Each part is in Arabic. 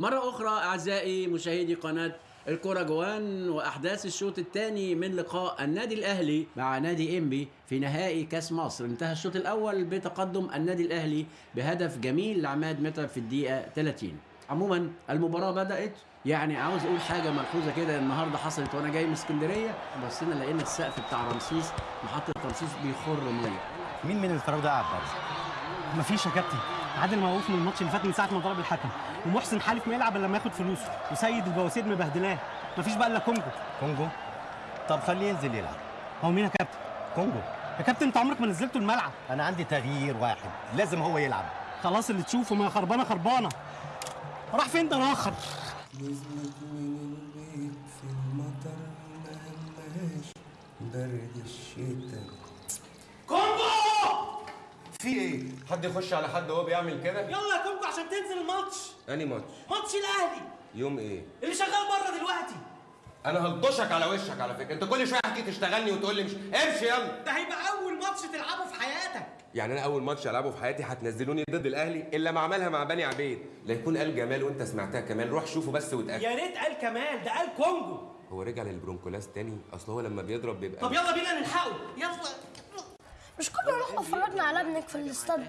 مرة أخرى أعزائي مشاهدي قناة الكرة جوان وأحداث الشوط الثاني من لقاء النادي الأهلي مع نادي إنبي في نهائي كأس مصر. انتهى الشوط الأول بتقدم النادي الأهلي بهدف جميل لعماد متعب في الدقيقة 30 عموما المباراة بدأت يعني عاوز أقول حاجة ملحوظة كده النهاردة حصلت وأنا جاي من اسكندرية بصينا لقينا السقف بتاع رمسيس محطة رمسيس بيخر مية مين من الفراوده قاعد بره؟ مفيش يا كابتن. عادل موقوف من الماتش اللي فات من ساعة ما ضرب الحكم ومحسن حالف ما يلعب إلا لما ياخد فلوسه وسيد البواسير مبهدلاه. مفيش بقى إلا كونجو. كونجو؟ طب خليه ينزل يلعب. هو مين يا كابتن؟ كونجو. يا كابتن أنت عمرك ما نزلته الملعب. أنا عندي تغيير واحد لازم هو يلعب. خلاص اللي تشوفه ما خربانة خربانة. راح فين ده الآخر؟ نزلت من البيت في المطر ما همهاش برد الشتاء. في إيه؟ حد يخش على حد وهو بيعمل كده؟ يلا يا كونجو عشان تنزل الماتش. اني ماتش؟ ماتش الأهلي. يوم إيه؟ اللي شغال بره دلوقتي. أنا هلطشك على وشك على فكرة، أنت كل شوية حكي تشتغلني وتقول لي مش امشي يلا. ده هيبقى أول ماتش تلعبه في حياتك. يعني أنا أول ماتش ألعبه في حياتي هتنزلوني ضد الأهلي؟ إلا ما عملها مع بني عبيد، لا يكون قال جمال وأنت سمعتها كمان روح شوفه بس واتأكد. يا ريت قال كمال. ده قال كونجو. هو رجع للبرونكولاس تاني؟ أصل هو لما بيضرب بيبقى طب يلا بينا نلحقه. يلا. مش كنا نروح اتفرجنا على ابنك في الاستاد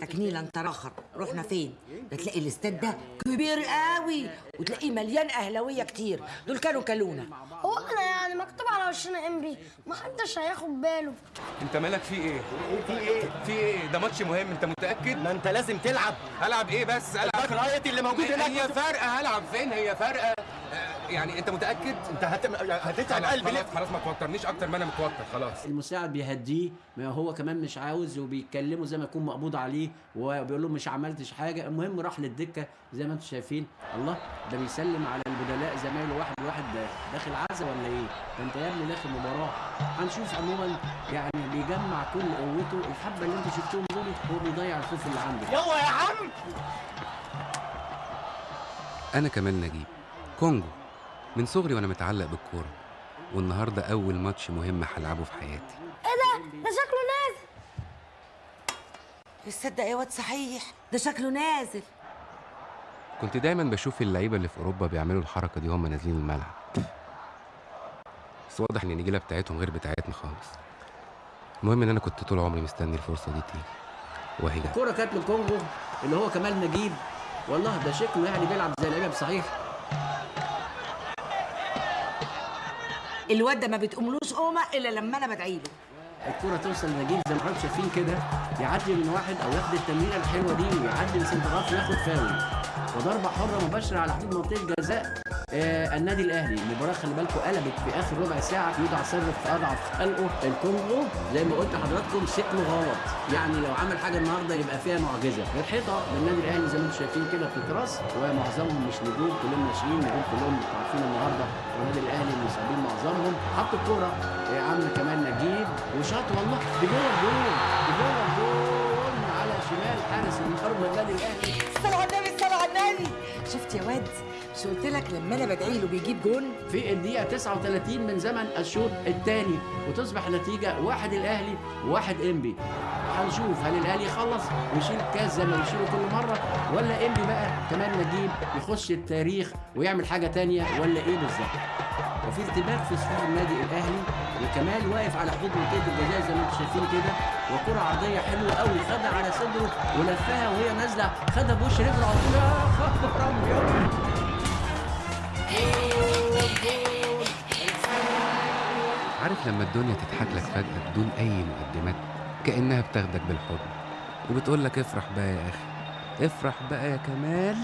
تكنيل انت رخر رحنا فين بتلاقي الاستاد ده كبير قوي وتلاقيه مليان أهلاوية كتير دول كانوا كلونا هو إحنا يعني مكتوب على وشنا إم بي محدش هياخد باله أنت مالك في إيه؟ في إيه؟ في إيه؟ ده ماتش مهم أنت متأكد؟ ما أنت لازم تلعب هلعب إيه بس؟ العب رايتي اللي موجود هناك هي فارقه هلعب فين؟ هي فارقه يعني انت متأكد؟ انت هت... هتتعب قلبي. خلاص ليه؟ خلاص ما توترنيش أكتر ما أنا متوتر خلاص. المساعد بيهديه ما هو كمان مش عاوز وبيتكلمه زي ما يكون مقبوض عليه وبيقول له مش عملتش حاجة. المهم راح للدكة زي ما أنتم شايفين. الله ده بيسلم على البدلاء زمايله واحد واحد ده داخل عزا ولا إيه؟ ده انت يا ابني داخل مباراة. هنشوف عموما يعني بيجمع كل قوته الحبة اللي أنتوا شفتوهم دول هو بيضيع الخوف اللي عنده. يلا يا عم! أنا كمال نجيب. كونجو. من صغري وأنا متعلق بالكورة والنهاردة أول ماتش مهم هلعبه في حياتي. إيه ده؟ ده شكله نازل. تصدق يا واد صحيح؟ ده شكله نازل. كنت دايما بشوف اللعيبة اللي في أوروبا بيعملوا الحركة دي وهم نازلين الملعب. بس واضح إن النجيلة بتاعتهم غير بتاعتنا خالص. المهم إن أنا كنت طول عمري مستني الفرصة دي تيجي. وهي. الكورة كانت للكونجو اللي هو كمال نجيب. والله ده شكله يعني بيلعب زي اللعيبه بصحيح الواد ده ما بتقوملوش قومة إلا لما أنا بدعي له. الكرة توصل لنجيب زي ما حضرتك شايفين كده يعدي من واحد أو ياخد التمريره الحلوة دي ويعدي من سنتغاف وياخد فاول. وضربة حرة مباشرة على حدود منطقة جزاء آه النادي الأهلي المباراه خلي بالكم قلبت في آخر ربع ساعة يوضع سر في أضعف خلقه. الكونغو زي ما قلت لحضراتكم شكله غلط يعني لو عمل حاجة النهارده يبقى فيها معجزة. الحيطة للنادي الأهلي زي ما أنتم شايفين كده في التراس ومعظمهم مش نجوم كلهم ناشئين نجوم كلهم عارفين النهارده. النادي الأهلي مصابين معظمهم. حط الكورة. يا عم كمان نجيب. وشاط والله. بجوه الجول بجوه الجول على شمال حارس المرمى النادي الأهلي. شفت يا واد؟ مش قلت لك لما أنا بدعي له بيجيب جون؟ في الدقيقة 39 من زمن الشوط الثاني وتصبح النتيجة واحد الأهلي وواحد إنبي. هنشوف هل الأهلي يخلص ويشيل الكاس زي ما بيشيله كل مرة ولا إنبي بقى كمان نجيب يخش التاريخ ويعمل حاجة تانية ولا إيه بالظبط؟ وفي ارتباك في صفوف النادي الأهلي وكمال واقف على حدود منطقة الجزاء زي ما أنتم شايفين كده. وكرة عرضية حلوة قوي خدها على صدره ولفها وهي نازلة. خدها بوش رجله على طول يا خبر عارف لما الدنيا تضحك لك فجأة بدون أي مقدمات كأنها بتاخدك بالحضن وبتقول لك افرح بقى يا أخي افرح بقى يا كمال.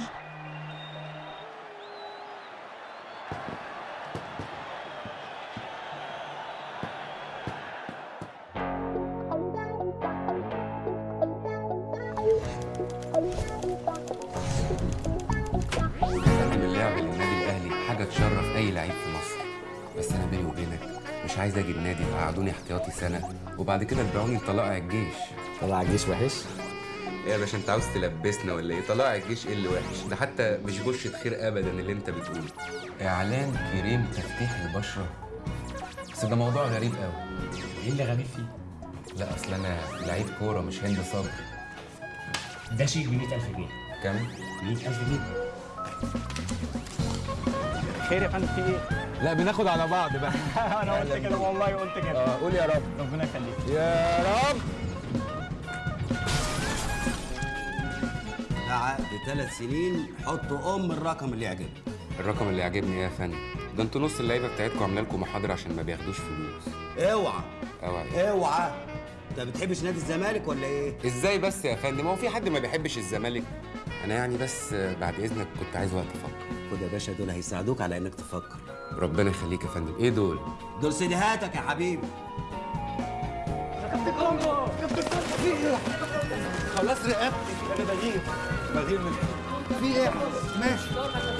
مش عايز أجي النادي فقعدوني احتياطي سنة. وبعد كده اتبعوني لطلائع الجيش. طلع الجيش وحش؟ إيه يا باشا أنت عاوز تلبسنا ولا إيه؟ طلائع الجيش إيه اللي وحش؟ ده حتى مش بشرة خير ابدا اللي أنت بتقوله. إعلان كريم تفتيح البشرة. بس ده موضوع غريب قوي إيه اللي غريب فيه؟ لا أصل أنا لعيب كورة مش هند صبر ده شيك ب 100000 جنيه. كام 100000 جنيه. خير يا فندم في إيه؟ لا بناخد على بعض بقى. أنا قلت كده والله قلت كده. آه قول يا رب. ربنا يخليك. يا رب. ده عقد ثلاث سنين حطوا أم الرقم اللي يعجبك. الرقم اللي عاجبني إيه يا فندم؟ ده أنتوا نص اللعيبة بتاعتكم عاملة لكم محاضرة عشان ما بياخدوش فلوس. اوعى. أوعى اوعى. انت بتحبش نادي الزمالك ولا إيه؟ إزاي بس يا فندم؟ هو في حد ما بيحبش الزمالك؟ أنا يعني بس بعد إذنك كنت عايز وقت أفكر. خد يا باشا دول هيساعدوك على إنك تفكر. ربنا يخليك يا فندم. إيه دول؟ دول سيديهاتك يا حبيبي. خلاص رقبتي. أنا بغير. بغير من في إيه؟ ماشي.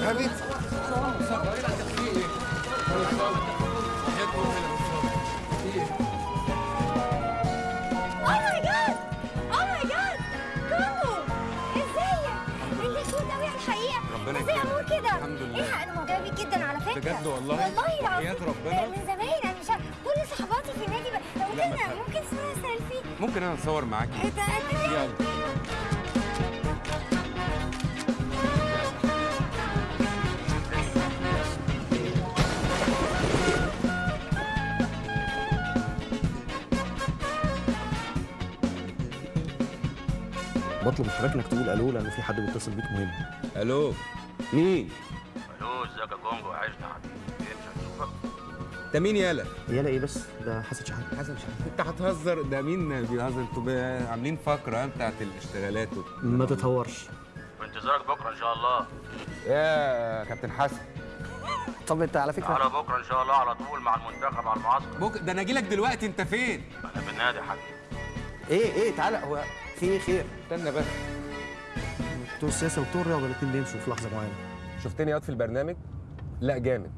حبيبي. بجد والله؟ والله العظيم ربنا؟ من زمان أنا مش عارفة. كل صحباتي في النادي ممكن تخافش. ممكن صوره سيلفي ممكن أنا أتصور معاكي يلا بطلب من حضرتك إنك تقول ألو لأن في حد بيتصل بيك مهم ألو مين ازيك يا كونجو يا حبيبي إيه مش هنشوفك ده مين يالا؟ يلا إيه بس؟ ده حسن شحاته حسن شحاته أنت هتهزر. ده مين بيهزر أنتوا عاملين فقرة بتاعت الاشتغالات. ما تتهورش. في انتظارك بكرة إن شاء الله. يا كابتن حسن. طب أنت على فكره على بكرة إن شاء الله على طول مع المنتخب على المعسكر. بك... ده أنا أجي لك دلوقتي أنت فين؟ أنا في النادي يا حبيبي إيه إيه تعالى. هو في إيه خير. استنى بس. بتوع السياسة وبتوع الرياضه الاثنين بيمشوا في لحظة معينة. شفتني ياض في البرنامج؟ لا جامد.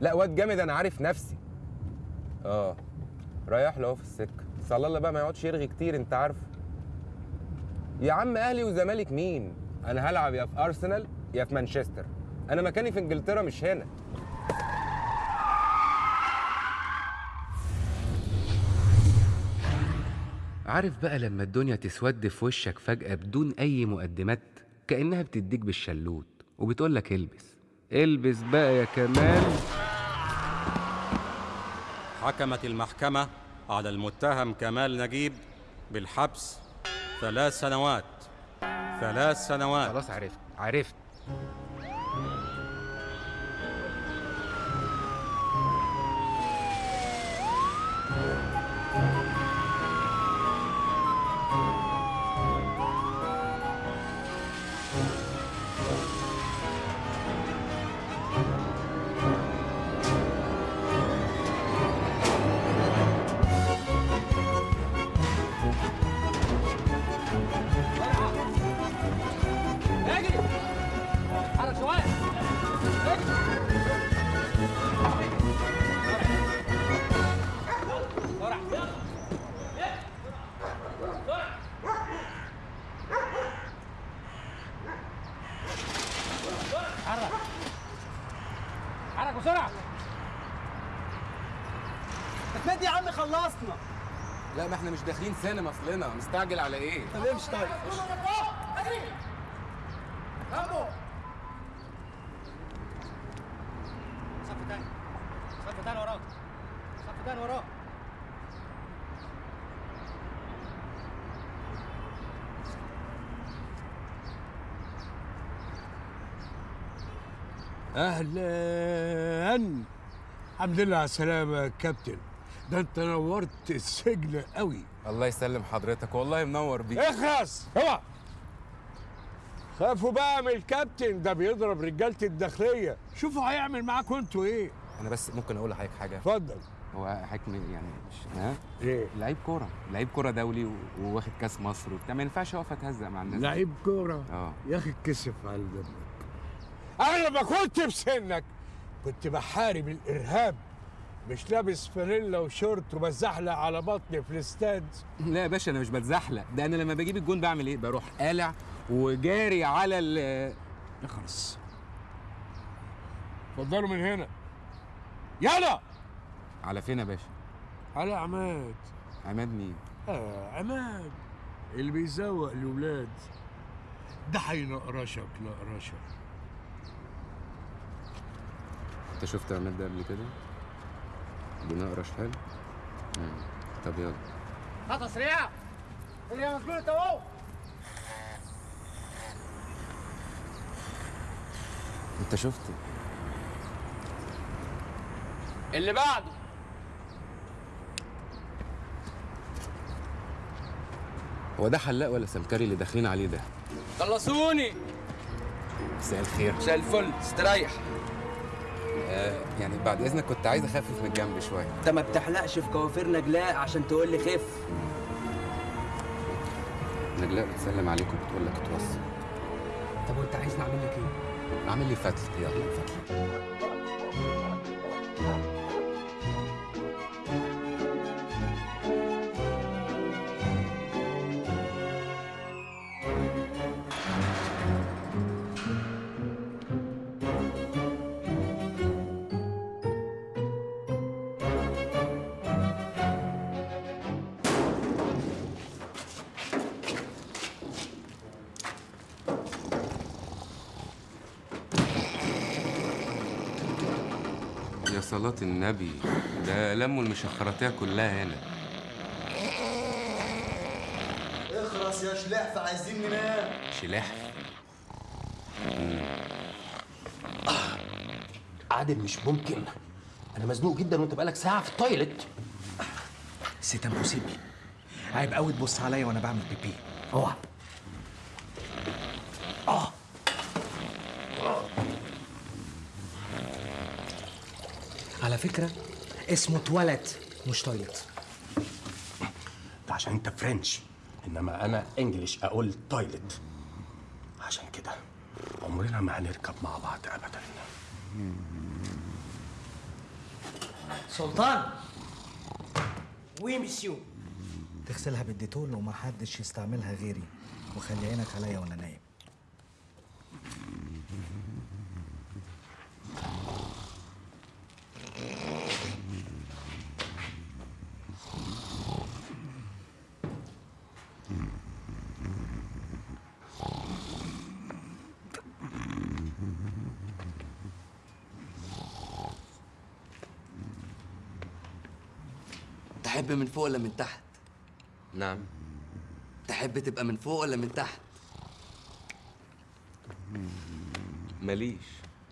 لا واد جامد أنا عارف نفسي. آه. رايح له في السكة. على الله بقى ما يقعدش يرغي كتير أنت عارف. يا عم أهلي وزمالك مين؟ أنا هلعب يا في أرسنال يا في مانشستر. أنا مكاني في إنجلترا مش هنا. عارف بقى لما الدنيا تسود في وشك فجأة بدون أي مقدمات كأنها بتديك بالشلوت وبتقولك البس. البس بقى يا كمال. حكمت المحكمة على المتهم كمال نجيب بالحبس ثلاث سنوات. ثلاث سنوات. خلاص عرفت عرفت. ما إحنا مش داخلين سينما اصلنا مستعجل على إيه؟ طب امشي طيب. صف تاني صف تاني وراك صف تاني وراك أهلا. الحمد لله على السلامة يا كابتن. ده انت نورت السجن قوي. الله يسلم حضرتك والله منور بيك. اخرس اوعى. خافوا بقى من الكابتن ده بيضرب رجالة الداخلية. شوفوا هيعمل معاكم أنتوا إيه. أنا بس ممكن أقول لحضرتك حاجة. اتفضل. هو حكم يعني مش ها؟ إيه؟ لعيب كورة لعيب كورة دولي وواخد كاس مصر وبتاع. ما ينفعش اقف اتهزق مع الناس. لعيب كورة؟ آه. يا أخي اتكسف على دمك أنا لما كنت في سنك كنت بحارب الإرهاب. مش لابس فانيلا وشورت وبزحلق على بطني في الاستاد؟ لا يا باشا أنا مش بتزحلق. ده أنا لما بجيب الجون بعمل إيه؟ بروح قالع وجاري على ال اخلص اتفضلوا من هنا. يلا! على فين يا باشا؟ على عماد. عماد مين؟ آه عماد. اللي بيزوق الولاد. ده هينقرشك نقرشك. أنت شفت عماد ده قبل كده؟ بنقرش حلو. طب يلا. خطوه سريعه اللي مسجون أهو. أنت شفت؟ اللي بعده. هو ده حلاق ولا سمكري اللي داخلين عليه ده؟ خلصوني. مساء الخير. مساء الفل. استريح. يعني بعد إذنك كنت عايز أخفف من الجنب شوية. أنت ما بتحلقش في كوافير نجلاء عشان تقول لي خف. نجلاء بتسلم عليك وبتقول لك اتوصل. طب وأنت عايز نعمل لك إيه؟ أعمل لي فتل يلا. فتل صلاة النبي. ده لموا المشخراتية كلها هنا. اخرس يا شلحف عايزين ننام. شلاح عادل مش ممكن. أنا مزنوق جدا وأنت بقالك ساعة في ال toilet. c'est impossible عيب قوي تبص عليا وأنا بعمل بيبي. أوعى. فكرة؟ اسمه تواليت مش toilet. ده عشان انت French انما أنا English أقول toilet. عشان كده عمرنا ما هنركب مع بعض ابدا. سلطان! oui monsieur تغسلها بالديتول ومحدش يستعملها غيري وخلي عينك عليا وأنا نايم تحب من فوق ولا من تحت؟ نعم تحب تبقى من فوق ولا من تحت؟ ماليش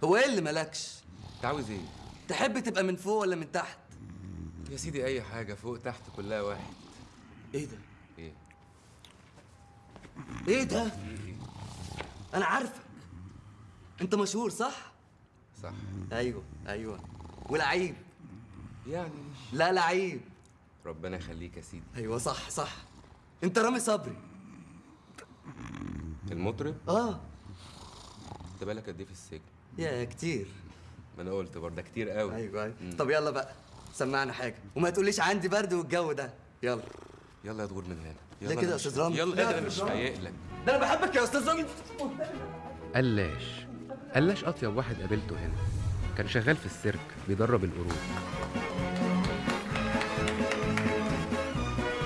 هو إيه اللي مالكش؟ أنت عاوز إيه تحب تبقى من فوق ولا من تحت؟ يا سيدي أي حاجة فوق تحت كلها واحد إيه ده؟ إيه إيه ده؟ أنا عارفك أنت مشهور صح؟ صح أيوه أيوه ولعيب يعني لا لعيب ربنا يخليك يا سيدي. أيوه صح صح. أنت رامي صبري. المطرب؟ آه. أنت بالك قد إيه في السجن؟ يا كتير. ما أنا قلت برضه كتير قوي. أيوه أيوه. طب يلا بقى سمعنا حاجة. وما تقوليش عندي برد والجو ده. يلا. يلا يا دور من هنا. ليه يلا كده يا أستاذ رامي؟ يلا لا، ده؟ أنا مش أستاذ رامي. فايق لك ده أنا بحبك يا أستاذ رامي. قلاش. قلاش أطيب واحد قابلته هنا. كان شغال في السيرك بيدرب القرود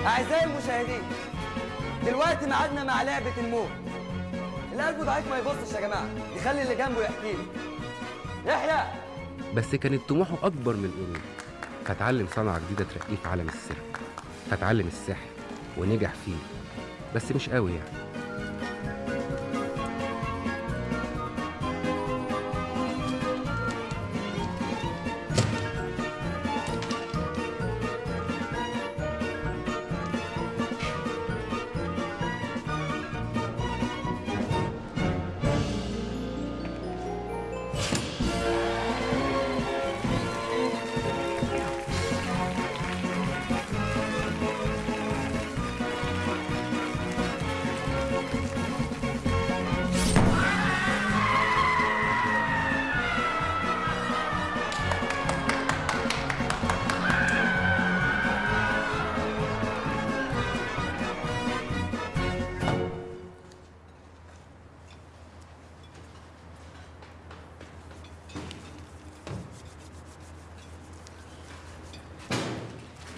أعزائي المشاهدين دلوقتي ميعادنا مع لعبة الموت. اللي قلبه ضعيف ما يبصش يا جماعة يخلي اللي جنبه يحكي له يحيى! بس كانت طموحه أكبر من القرود فتعلم صنعة جديدة ترقيه في عالم السيرك فتعلم السحر ونجح فيه. بس مش قوي يعني.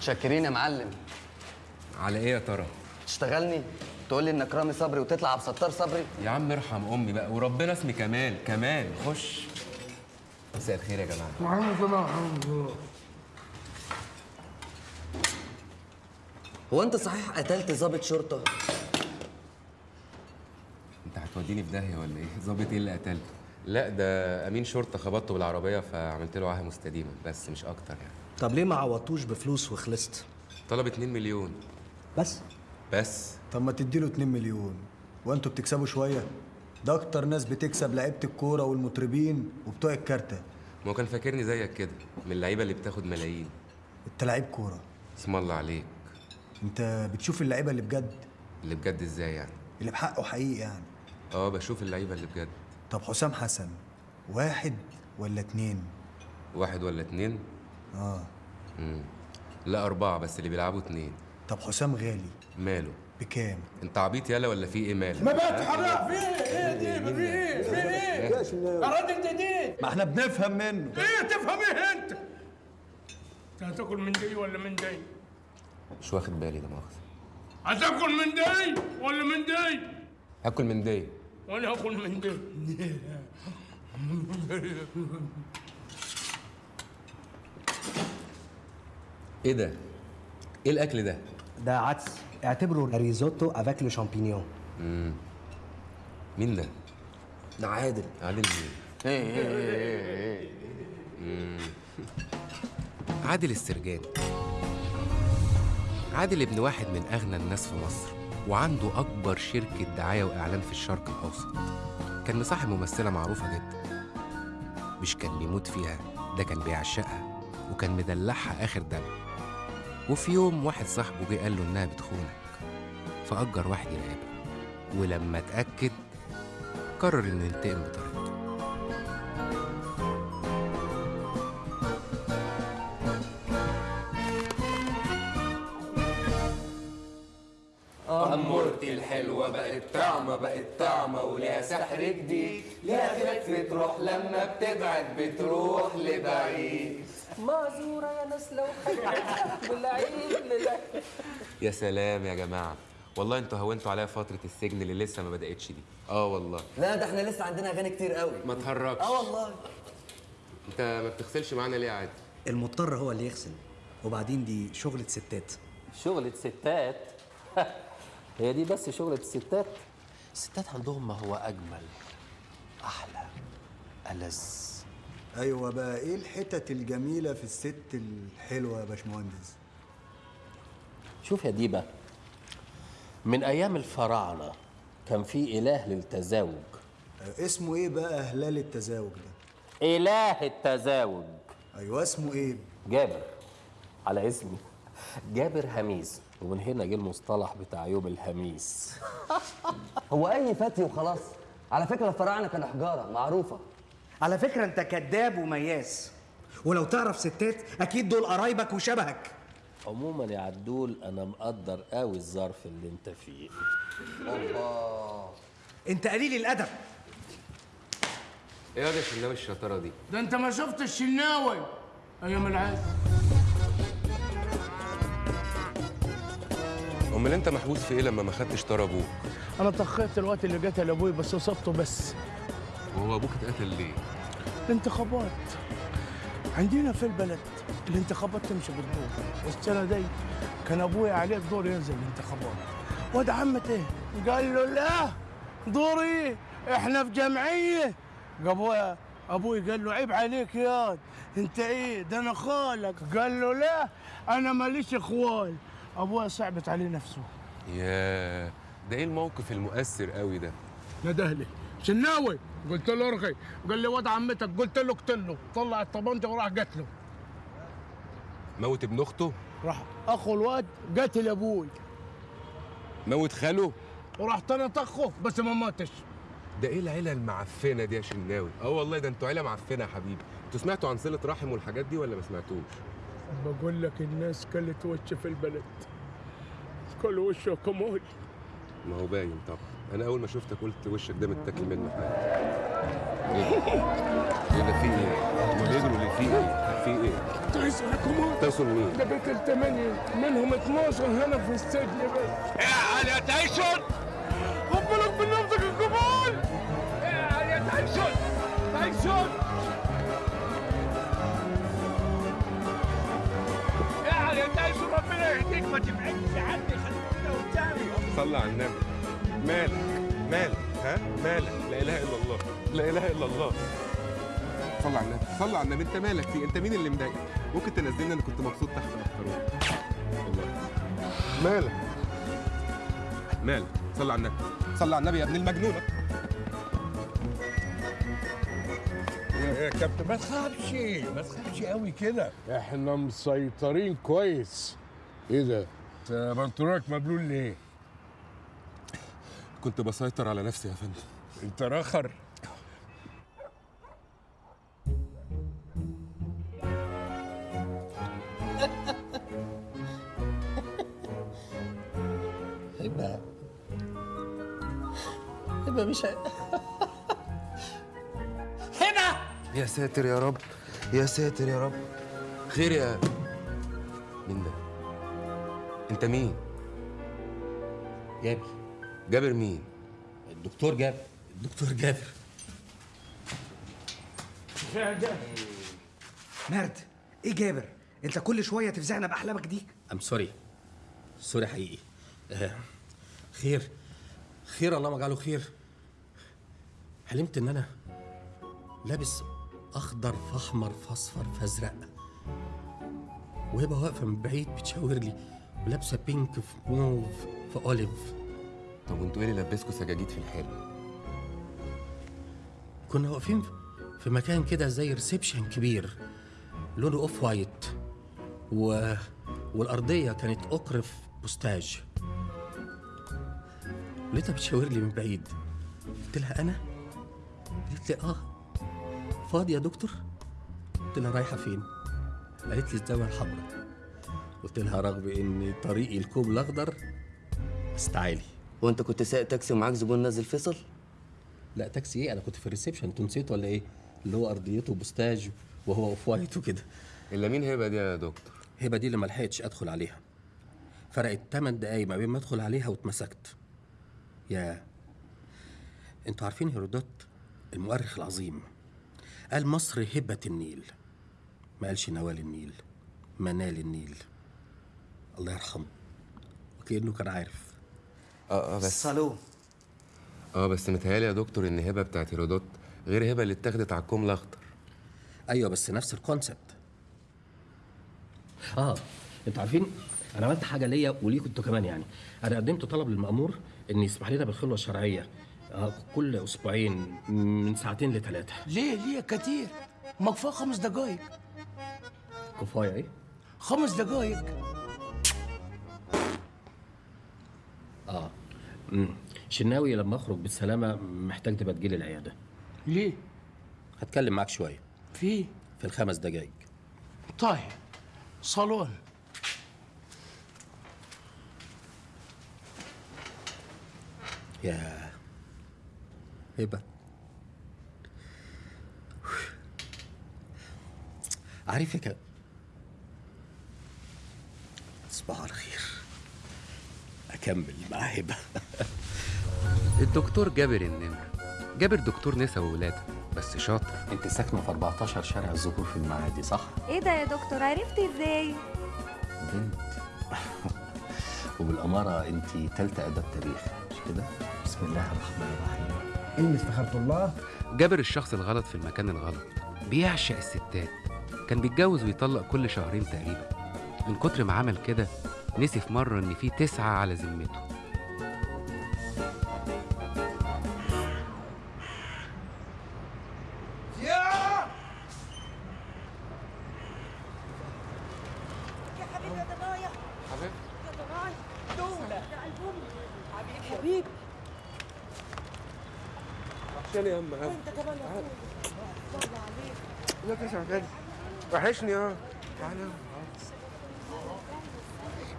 متشكرين يا معلم. على إيه يا ترى؟ تشتغلني؟ تقول لي إنك رامي صبري وتطلع عبد الستار صبري؟ يا عم ارحم أمي بقى وربنا اسمي كمال كمال. خش. مساء الخير يا جماعة. محمد صلاح الحمد لله هو أنت صحيح قتلت ضابط شرطة؟ أنت هتوديني في داهية ولا إيه؟ ظابط إيه اللي قتلته؟ لا ده أمين شرطة خبطته بالعربية فعملت له عاهه مستديمة بس مش أكتر يعني. طب ليه ما عوضتوش بفلوس وخلصت؟ طلب 2 مليون. بس؟ بس. طب ما تديله 2 مليون. وانتوا بتكسبوا شوية. ده أكتر ناس بتكسب لعيبة الكورة والمطربين وبتوع الكارتة. ما هو كان فاكرني زيك كده من اللعيبة اللي بتاخد ملايين. انت لعيب كورة. اسم الله عليك. انت بتشوف اللعيبة اللي بجد؟ اللي بجد إزاي يعني؟ اللي بحقه حقيقي يعني. آه بشوف اللعيبة اللي بجد. طب حسام حسن واحد ولا اتنين؟ واحد ولا اتنين؟ آه. مم. لا أربعة بس اللي بيلعبوا اتنين. طب حسام غالي. ماله؟ بكام؟ انت عبيط يالا ولا في إيه مالك ما بقى تحرق في إيه؟ دي في إيه؟ في إيه؟ يا راجل جديد ما إحنا بنفهم منه. إيه تفهم إيه انت؟ انت هتاكل من دي ولا من دي؟ مش واخد بالي ده مؤاخذة. هتاكل من دي ولا من دي؟ هاكل من دي. وأنا هاكل من دي. إيه ده؟ إيه الاكل ده؟ ده عدس. اعتبره risotto avec le champignon مم. مين ده؟ ده عادل. عادل مين؟ مم. عادل السرجاني عادل ابن واحد من أغنى الناس في مصر وعنده أكبر شركة دعاية وإعلان في الشرق الأوسط. كان مصاحب ممثلة معروفة جدا. مش كان بيموت فيها ده كان بيعشقها وكان مدلعها آخر دلع وفي يوم واحد صاحبه جه قال له إنها بتخونك فأجر واحد يراقبها ولما اتأكد قرر إنه ينتقم بطريقته. أمورتي الحلوة بقت طعمة بقت طعمة وليها سحر جديد. ليها خفة روح لما بتبعد بتروح لبعيد. معذورة يا ناس لو بالعيد لله. يا سلام يا جماعة. والله أنتوا هونتوا عليا فترة السجن اللي لسه ما بدأتش دي. آه والله. لا ده إحنا لسه عندنا أغاني كتير قوي. ما تهرجش آه والله. انت ما بتغسلش معانا ليه عادي؟ المضطر هو اللي يغسل وبعدين دي شغلة ستات. شغلة ستات؟ هي دي بس شغلة الستات الستات عندهم ما هو أجمل أحلى. ألذ. أيوه بقى. إيه الحتت الجميلة في الست الحلوة يا باشمهندس؟ شوف يا ديبة من أيام الفراعنة كان في إله للتزاوج. آه، اسمه إيه بقى هلال التزاوج ده؟ إله التزاوج. أيوه اسمه إيه؟ جابر على اسمي. جابر هميس ومن هنا جه المصطلح بتاع يوم الهميس. هو أي فتي وخلاص. على فكرة الفراعنة كانوا حجارة معروفة. على فكرة انت كذاب ومياس. ولو تعرف ستات أكيد دول قرايبك وشبهك. عموما يا عدول أنا مقدر قوي الظرف اللي أنت فيه. اوبا أنت قليل الأدب. إيه يا شناوي الشطارة دي؟ ده أنت ما شفت الشناوي أيام العز. امال أنت محبوس في إيه لما ما خدتش طار أبوك أنا طخيت الوقت اللي قتل أبوي بس صبته بس وهو أبوك اتقتل ليه؟ الانتخابات. عندنا في البلد الانتخابات تمشي بالدور. والسنة دي كان أبوي عليه الدور ينزل الانتخابات. واد عمته قال له لا دوري إحنا في جمعية. ابويا أبوي قال له عيب عليك يا أنت إيه؟ ده أنا خالك. قال له لا أنا ماليش اخوال ابويا صعبت عليه نفسه. يا ده إيه الموقف المؤثر قوي ده؟ ندهلي شناوي؟ قلت له ارغي. قال لي واد عمتك. قلت له اقتله طلع الطبنجه وراح قتله. موت ابن أخته؟ راح أخو الواد قتل أبوي. موت خاله؟ وراح طنط اخوه بس ما ماتش. ده إيه العيلة المعفنة دي يا شناوي؟ أه والله ده أنتوا عيلة معفنة يا حبيبي. أنتوا سمعتوا عن صلة رحم والحاجات دي ولا ما سمعتوش؟ بقول لك الناس كلت وش في البلد. كل وشه كمول ما هو باين طبعا. أنا أول ما شفتك قلت وشك ده متاكل منه حاجة. إيه؟ ده في إيه؟ هما بيجروا ليه في إيه؟ في إيه؟ تحس لكم تقصد مين؟ ده بيت الثمانية منهم 12 هنا في السجن بس. يا علي يا تايسون؟ خد بالك من نفسك الكبار يا علي يا تايسون؟ تايسون؟ يا علي يا تايسون ربنا يهديك ما تبعدش عني خليك كده قدامي. صلى على النبي. مالك مالك ها؟ مالك. لا إله إلا الله. لا إله إلا الله. صلى على النبي صلى على النبي. أنت مالك في أنت مين اللي مضايقك؟ ممكن تنزلني أنا كنت مبسوط تحت محترم. والله. مالك. مالك. صلى على النبي. صلى على النبي يا ابن المجنونه يا كابتن ما تخافش ما تخافش قوي كده. إحنا مسيطرين كويس. إيه ده؟ انت بنطلونك مبلول ليه؟ كنت بسيطر على نفسي يا فندم. انت رخر هبة. هبة مش هبة! يا ساتر يا رب. يا ساتر يا رب. خير يا مين ده انت مين؟ جابر جابر مين؟ الدكتور جابر. الدكتور جابر. مرد إيه جابر؟ انت كل شوية تفزعنا باحلامك دي. I'm sorry sorry حقيقي. آه، خير. خير الله ما جعله خير. حلمت إن أنا لابس أخضر في احمر في اصفر في ازرق وهبه واقفة من بعيد بتشاور لي ولابسة pink في موف في olive طب وانتوا إيه اللي لبسكوا سجاجيد في الحلم؟ كنا واقفين في مكان كده زي reception كبير لونه off white و... والأرضية كانت اقرف بوستاج. لقيتها بتشاور لي من بعيد. قلت لها أنا؟ قالت لي آه. فاضي يا دكتور؟ قلت لها رايحة فين؟ قالت لي الزاويه الحمراء. قلت لها رغم إن طريقي الكوم الأخضر بس تعالي وانت كنت سايق تاكسي ومعاك زبون نازل فيصل؟ لا تاكسي إيه؟ أنا كنت في ال reception. أنتوا نسيت ولا إيه؟ اللي هو أرضيته بوستاج وهو off white وكده. إلا مين هبة دي يا دكتور؟ هبة دي اللي ما لحقتش ادخل عليها. فرقت 8 دقايق ما بين ما ادخل عليها واتمسكت. يا. أنتوا عارفين هيرودوت المؤرخ العظيم قال مصر هبة النيل. ما قالش نوال النيل ولا منال النيل. الله يرحمه. وكأنه كان عارف. آه آه بس. صالون آه بس متهيألي يا دكتور إن هبة بتاعت هيرودوت غير هبة اللي اتاخدت على الكوم الاخضر أيوه بس نفس ال concept آه أنتوا عارفين أنا عملت حاجة ليا وليكم أنتوا كمان يعني. أنا قدمت طلب للمأمور إن يسمح لنا بالخلوه الشرعية. آه كل أسبوعين من ساعتين لثلاثه ليه؟ ليه؟ كتير. ما كفايه خمس دقايق. كفاية إيه؟ خمس دقايق. آه. امم شناوي لما أخرج بالسلامة محتاج تبقى تجيلي العيادة. ليه؟ هتكلم معاك شوية. في؟ في الخمس دقايق. طيب صالون. يا هبة. عارف يا ك- تصبح على خير أكمل مع هبه الدكتور جابر النمر. جابر دكتور نسا وولادة بس شاطر. أنت ساكنة في 14 شارع الزهور في المعادي صح؟ إيه ده يا دكتور؟ عرفت إزاي؟ بنت. وبالأمارة أنت تالتة اداب تاريخ مش كده؟ بسم الله الرحمن الرحيم. إني استخرت الله. جابر الشخص الغلط في المكان الغلط. بيعشق الستات. كان بيتجوز ويطلق كل شهرين تقريبا. من كتر ما عمل كده نسي في مرة إن في تسعة على ذمته. يا! وانت كمان اخويا شغال وحشني آه. تعالى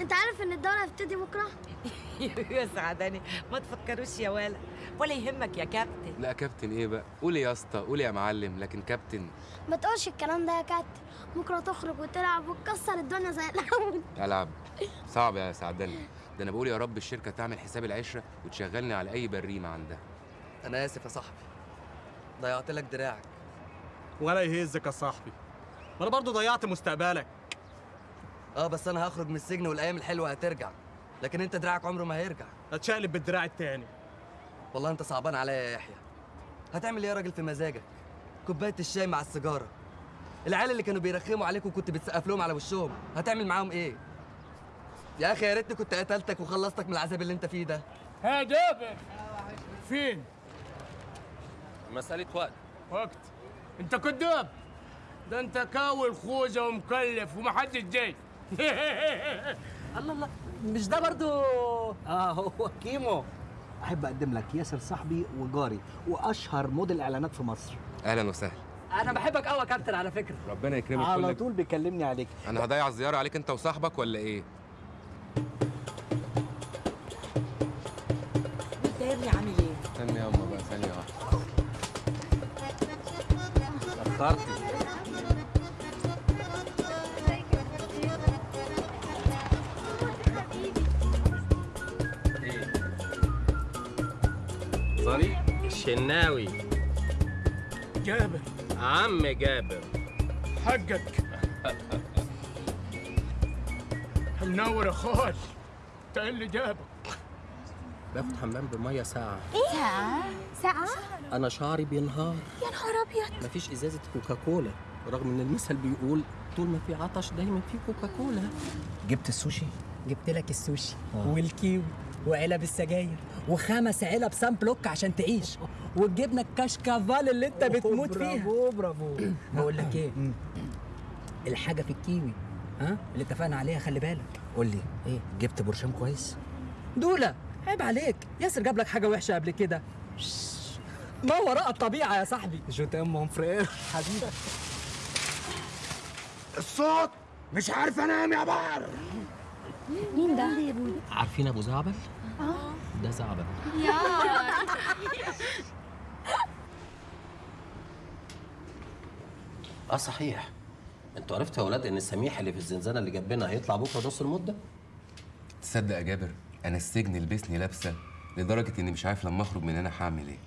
انت عارف ان الدورة هتبتدي بكرة؟ يا سعداني ما تفكروش يا ولا ولا يهمك يا كابتن. لا كابتن إيه بقى؟ قولي يا اسطى قولي يا معلم لكن كابتن. ما تقولش الكلام ده يا كابتن. بكرة تخرج وتلعب وتكسر الدنيا زي الأول. العب. صعب يا سعدني ده أنا بقول يا رب الشركة تعمل حساب العشرة وتشغلني على أي بريمة عندها. أنا آسف يا صاحبي. ضيعت لك دراعك. ولا يهزك يا صاحبي. ما أنا برضه ضيعت مستقبلك. آه بس أنا هخرج من السجن والايام الحلوة هترجع. لكن انت دراعك عمره ما هيرجع. هتشقلب بالدراع التاني. والله انت صعبان عليا يا يحيى. هتعمل إيه يا راجل في مزاجك؟ كوباية الشاي مع السيجارة. العيال اللي كانوا بيرخموا عليك وكنت بتسقف لهم على وشهم هتعمل معاهم إيه؟ يا أخي يا ريتني كنت قتلتك وخلصتك من العذاب اللي انت فيه ده. ها جابر. فين؟ مسألة وقت. وقت. انت كداب ده انت كاول خوذة ومكلف ومحدش جاي. الله الله. مش ده برضو؟ آه هو كيمو. أحب أقدم لك ياسر صاحبي وجاري وأشهر موديل إعلانات في مصر. أهلا وسهلا. أنا بحبك قوي يا كابتن على فكرة. ربنا يكرمك على كلك. طول بيكلمني عليك. أنا هضيع الزيارة عليك أنت وصاحبك ولا إيه؟ داير لي عامل إيه؟ استني ياما بقى ثانية واحدة الشناوي. جابر. عم جابر. حقك. منور يا خال انت اللي جابك باخد حمام بميه ساعة. ساعة؟ ساعة؟ أنا شعري بينهار. يا نهار أبيض. مفيش إزازة كوكاكولا. رغم إن المثل بيقول طول ما في عطش دايما في كوكاكولا. جبت السوشي. جبت لك السوشي والكيوي. وعلب السجاير وخمس علب سان بلوك عشان تعيش. والجبنه الكشكافال اللي انت بتموت فيها. برافو. برافو بقول لك إيه؟ الحاجة في الكيوي ها؟ اللي اتفقنا عليها خلي بالك. قول لي إيه؟ جبت برشام كويس؟ دولا عيب عليك. ياسر جاب لك حاجة وحشة قبل كده. ما وراء الطبيعة يا صاحبي. جو تام مون فرير حبيبي. الصوت! مش عارف انام يا بحر! مين ده؟ عارفين أبو زعبل؟ آه ده يا آه صحيح. أنتوا عرفتوا يا ولاد إن السميح اللي في الزنزانة اللي جنبنا هيطلع بكرة نص المدة؟ تصدق يا جابر أنا السجن لبسني لابسة لدرجة إني مش عارف لما أخرج من هنا هعمل إيه.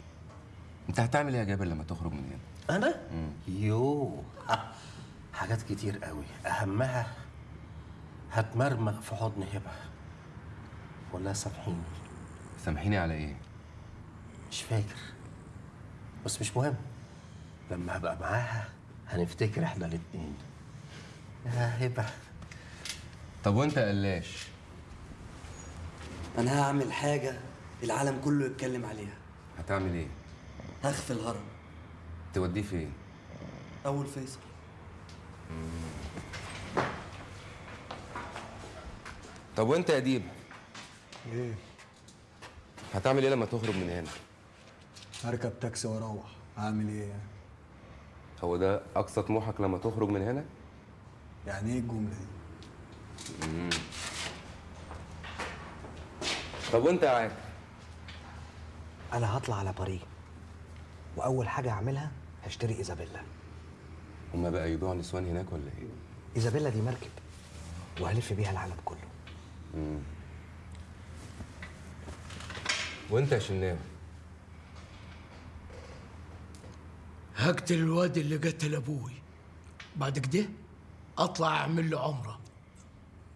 أنت هتعمل إيه يا جابر لما تخرج من هنا؟ أنا؟ يو ها، حاجات كتير قوي. أهمها هتمرمغ في حضن هبة. ولا سامحيني. سامحيني على إيه؟ مش فاكر. بس مش مهم. لما هبقى معاها هنفتكر إحنا الاتنين. يا هبة. طب وأنت قلاش؟ أنا هعمل حاجة العالم كله يتكلم عليها. هتعمل إيه؟ هخفي الهرم. توديه فين؟ أول فيصل. طب وأنت يا ديب إيه؟ هتعمل إيه لما تخرج من هنا؟ هركب تاكسي وأروح. اعمل إيه يعني؟ هو ده أقصى طموحك لما تخرج من هنا؟ يعني إيه الجملة دي؟ مم. طب وأنت يا عادل أنا هطلع على باريس وأول حاجة هعملها هشتري إيزابيلا. هما بقى يبيعوا نسوان هناك ولا إيه؟ إيزابيلا دي مركب وهلف بيها العالم كله. مم. وانت يا شناوي هقتل الواد اللي قتل أبوي. بعد كده أطلع أعمل له عمرة.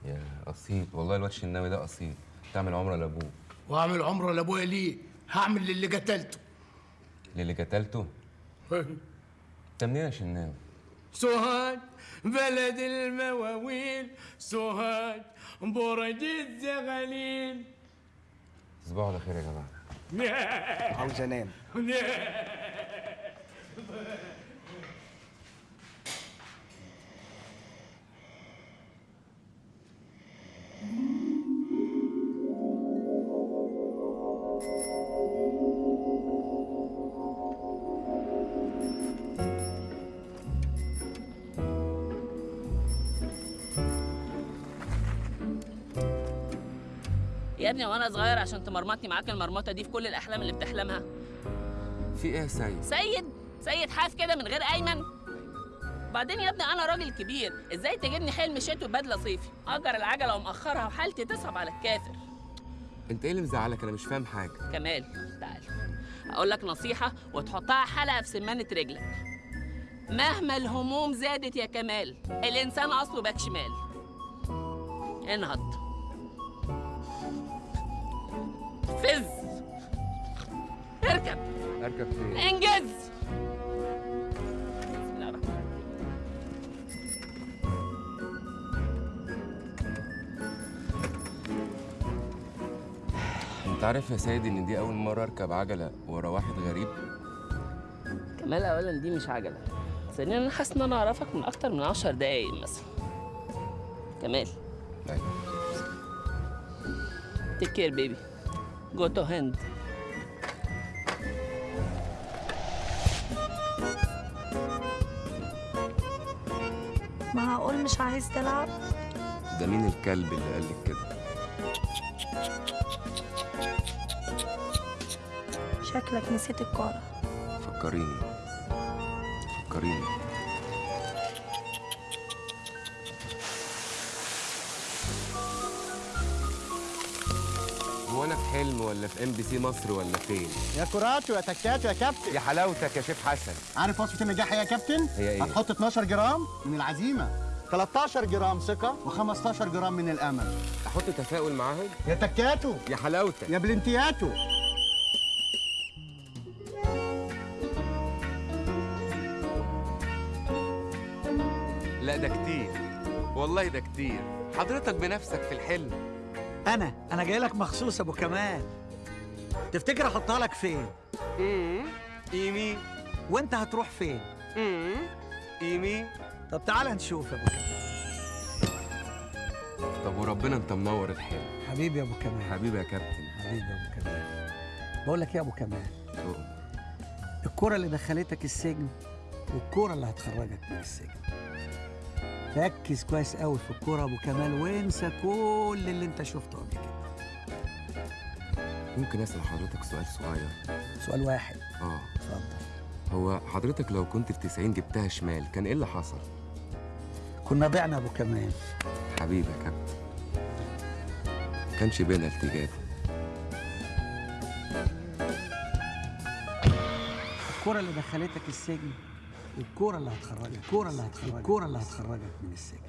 يا أصيل. والله الواد شناوي ده أصيل. تعمل عمرة لأبوك. وأعمل عمرة لأبويا ليه؟ هعمل للي قتلته. للي قتلته؟ انت منين يا شناوي؟ سوهاج بلد المواويل. سوهاج برج الزغاليل. صباح الخير يا جماعة عاوز انام Mm-hmm. ابني وأنا صغير عشان تمرمطني معاك المرمطة دي في كل الأحلام اللي بتحلمها. في إيه يا سيد؟ سيد سيد حاف كده من غير أيمن. بعدين يا ابني أنا راجل كبير إزاي تجيبني حلم شتوي بدلة صيفي؟ أجر العجلة ومأخرها وحالتي تصعب على الكافر. أنت إيه اللي مزعلك؟ أنا مش فاهم حاجة. كمال تعال. أقول لك نصيحة وتحطها حلقة في سمانة رجلك. مهما الهموم زادت يا كمال الإنسان أصله باك شمال. انهض. فز. اركب. اركب فين؟ انجز. انت عارف يا سيد ان دي اول مرة اركب عجلة ورا واحد غريب؟ كمال اولا دي مش عجلة. ثانيا أنا حاسس ان أنا اعرفك من أكتر من عشر دقايق مثلا. كمال. أيوه. take care baby go to هند معقول مش عايز تلعب؟ ده مين الكلب اللي قال لك كده؟ شكلك نسيت الكورة. فكريني. فكريني. ولا في ام بي سي مصر ولا فين؟ يا كراتو يا تكاتو يا كابتن. يا حلاوتك يا شيف حسن. عارف وصفة النجاح إيه يا كابتن؟ هي إيه؟ هتحط 12 جرام من العزيمة. 13 جرام ثقة. و15 جرام من الأمل. أحط تفاؤل معاهم؟ يا تكاتو. يا حلاوتك. يا بلنتياتو. لا ده كتير. والله ده كتير. حضرتك بنفسك في الحلم. أنا أنا جاي لك مخصوص أبو كمال. تفتكر أحطها لك فين؟ امم إيمي وأنت هتروح فين؟ امم إيمي طب تعال نشوف يا أبو كمال. طب وربنا أنت منور الحلم حبيبي يا أبو كمال. حبيبي يا كابتن. حبيبي يا أبو كمال. بقول لك إيه يا أبو كمال. الكرة اللي دخلتك السجن والكرة اللي هتخرجك من السجن. ركز كويس قوي في الكرة يا أبو كمال وانسى كل اللي أنت شفته قبل كده. ممكن أسأل حضرتك سؤال صغير. سؤال واحد. آه. اتفضل. هو حضرتك لو كنت في 90 جبتها شمال كان إيه اللي حصل؟ كنا بعنا أبو كمال. حبيبي يا كابتن. كانش بينالتي جاب الكرة اللي دخلتك السجن والكرة اللي هتخرجك الكرة اللي هتخرجك الكرة اللي هتخرجك من السجن.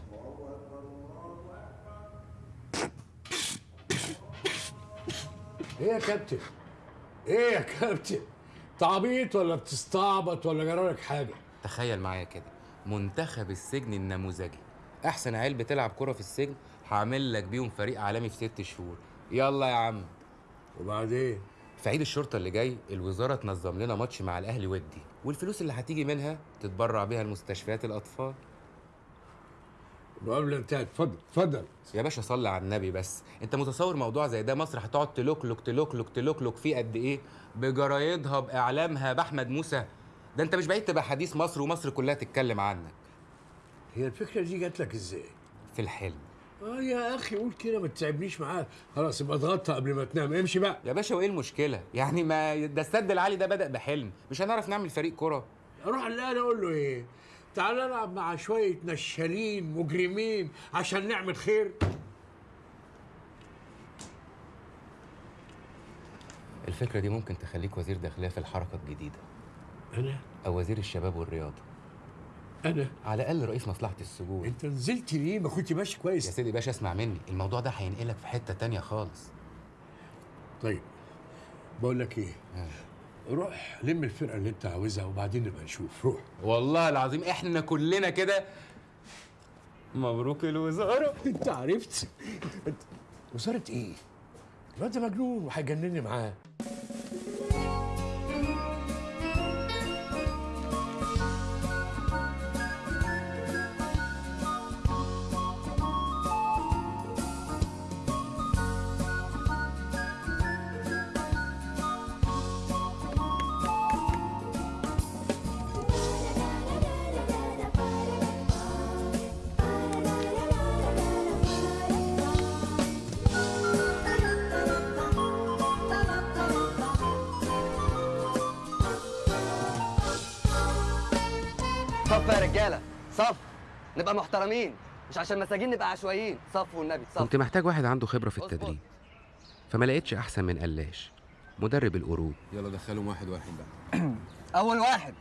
إيه يا كابتن؟ إيه يا كابتن؟ تعبيط ولا بتستعبط ولا جرالك حاجة؟ تخيل معايا كده منتخب السجن النموذجي أحسن عيال بتلعب كرة في السجن هعمل لك بيهم فريق عالمي في ست شهور يلا يا عم وبعدين في عيد الشرطة اللي جاي الوزارة تنظم لنا ماتش مع الأهلي ودي والفلوس اللي هتيجي منها تتبرع بيها لمستشفيات الأطفال المقابلة انتهت. اتفضل اتفضل. يا باشا صلي على النبي بس. انت متصور موضوع زي ده؟ مصر هتقعد تلوكلوك تلوكلوك تلوكلوك فيه قد إيه؟ بجرايدها بإعلامها بأحمد موسى. ده أنت مش بعيد تبقى حديث مصر ومصر كلها تتكلم عنك. هي الفكرة دي جات لك إزاي؟ في الحلم. آه يا أخي قول كده ما تتعبنيش معاك خلاص يبقى اضغطها قبل ما تنام. امشي بقى. يا باشا وإيه المشكلة؟ يعني ما ده السد العالي ده بدأ بحلم. مش هنعرف نعمل فريق كرة؟ أروح الاقي أقول له إيه؟ تعال العب مع شوية نشالين مجرمين عشان نعمل خير. الفكرة دي ممكن تخليك وزير داخلية في الحركة الجديدة. أنا؟ أو وزير الشباب والرياضة. أنا؟ على الأقل رئيس مصلحة السجون. أنت نزلت ليه؟ ما كنت ماشي كويس. يا سيدي باشا اسمع مني. الموضوع ده هينقلك في حتة تانية خالص. طيب بقول لك إيه؟ روح لم الفرقة اللي انت عاوزها وبعدين نبقى نشوف. روح. والله العظيم إحنا كلنا كده مبروك الوزارة. انت عرفت؟ وزارة إيه؟ الواد ده مجنون وهيجنني معاه. نبقى محترمين مش عشان مساجين نبقى عشوائيين. صف والنبي صف كنت محتاج واحد عنده خبرة في التدريب. فما لقيتش أحسن من قلاش. مدرب القرود يلا دخلهم واحد واحد بقى. أول واحد.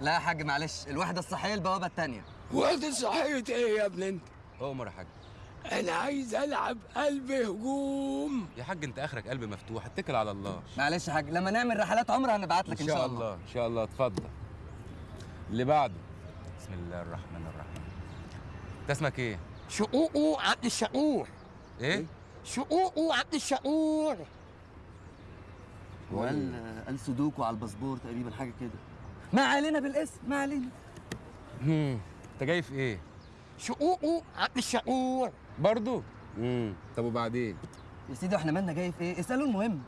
لا يا حاج معلش. الوحده الصحية البوابة الثانية وقت صحية إيه يا ابن أنت؟ عمر يا حاج. أنا عايز ألعب قلب هجوم. يا حاج أنت آخرك قلب مفتوح. اتكل على الله. معلش يا حاج لما نعمل رحلات عمره هنبعت لك إن شاء الله إن شاء الله. اتفضل. اللي بعده. بسم الله الرحمن الرحيم. انت اسمك إيه شقوقه عبد الشقور إيه؟ شقوقه عبد الشقور وقال قال سودوكو على الباسبور تقريبا حاجة كده. ما علينا بالاسم ما علينا. هم أنت جاي في إيه؟ شقوقه عبد الشقور برضو؟ امم طب وبعدين؟ يا سيدي إحنا مالنا جاي في إيه؟ اسألوا المهم.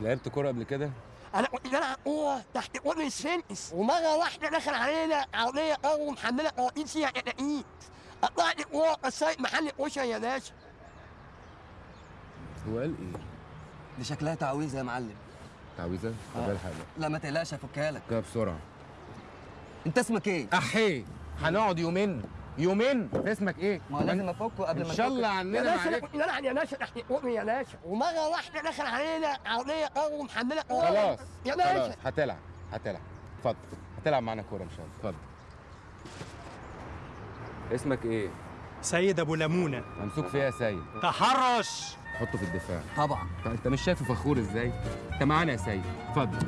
لعبت كورة قبل كده؟ أنا كنت بلعب كوره تحت قرن السنس. ومرة واحدة دخل علينا عربية قوي محملة قواطين فيها كتاكيت قطعت كوره كسرت محل كشري يا باشا. هو قال إيه؟ دي شكلها تعويذة يا معلم. تعويذة؟ طب آه. الحق لا ما تقلقش هفكها لك. كده بسرعة. أنت اسمك إيه؟ احي هنقعد يومين. يومين. انت اسمك إيه؟ ما هو لازم افكه قبل ما إن شاء. الله يا عننا باشا أنا معلش كنت بلعب يا باشا تحت قرن يا باشا ومرة واحدة دخل علينا عربيه قوي محملة كوره خلاص يا خلاص. باشا هتلعب هتلعب. اتفضل. هتلعب معانا كورة إن شاء الله. اتفضل. اسمك إيه؟ سيد أبو لمونه ممسوك فيها يا سيد. تحرش. حطه في الدفاع. طبعا. طب انت مش شايفه فخور إزاي؟ انت معانا يا سيد. اتفضل.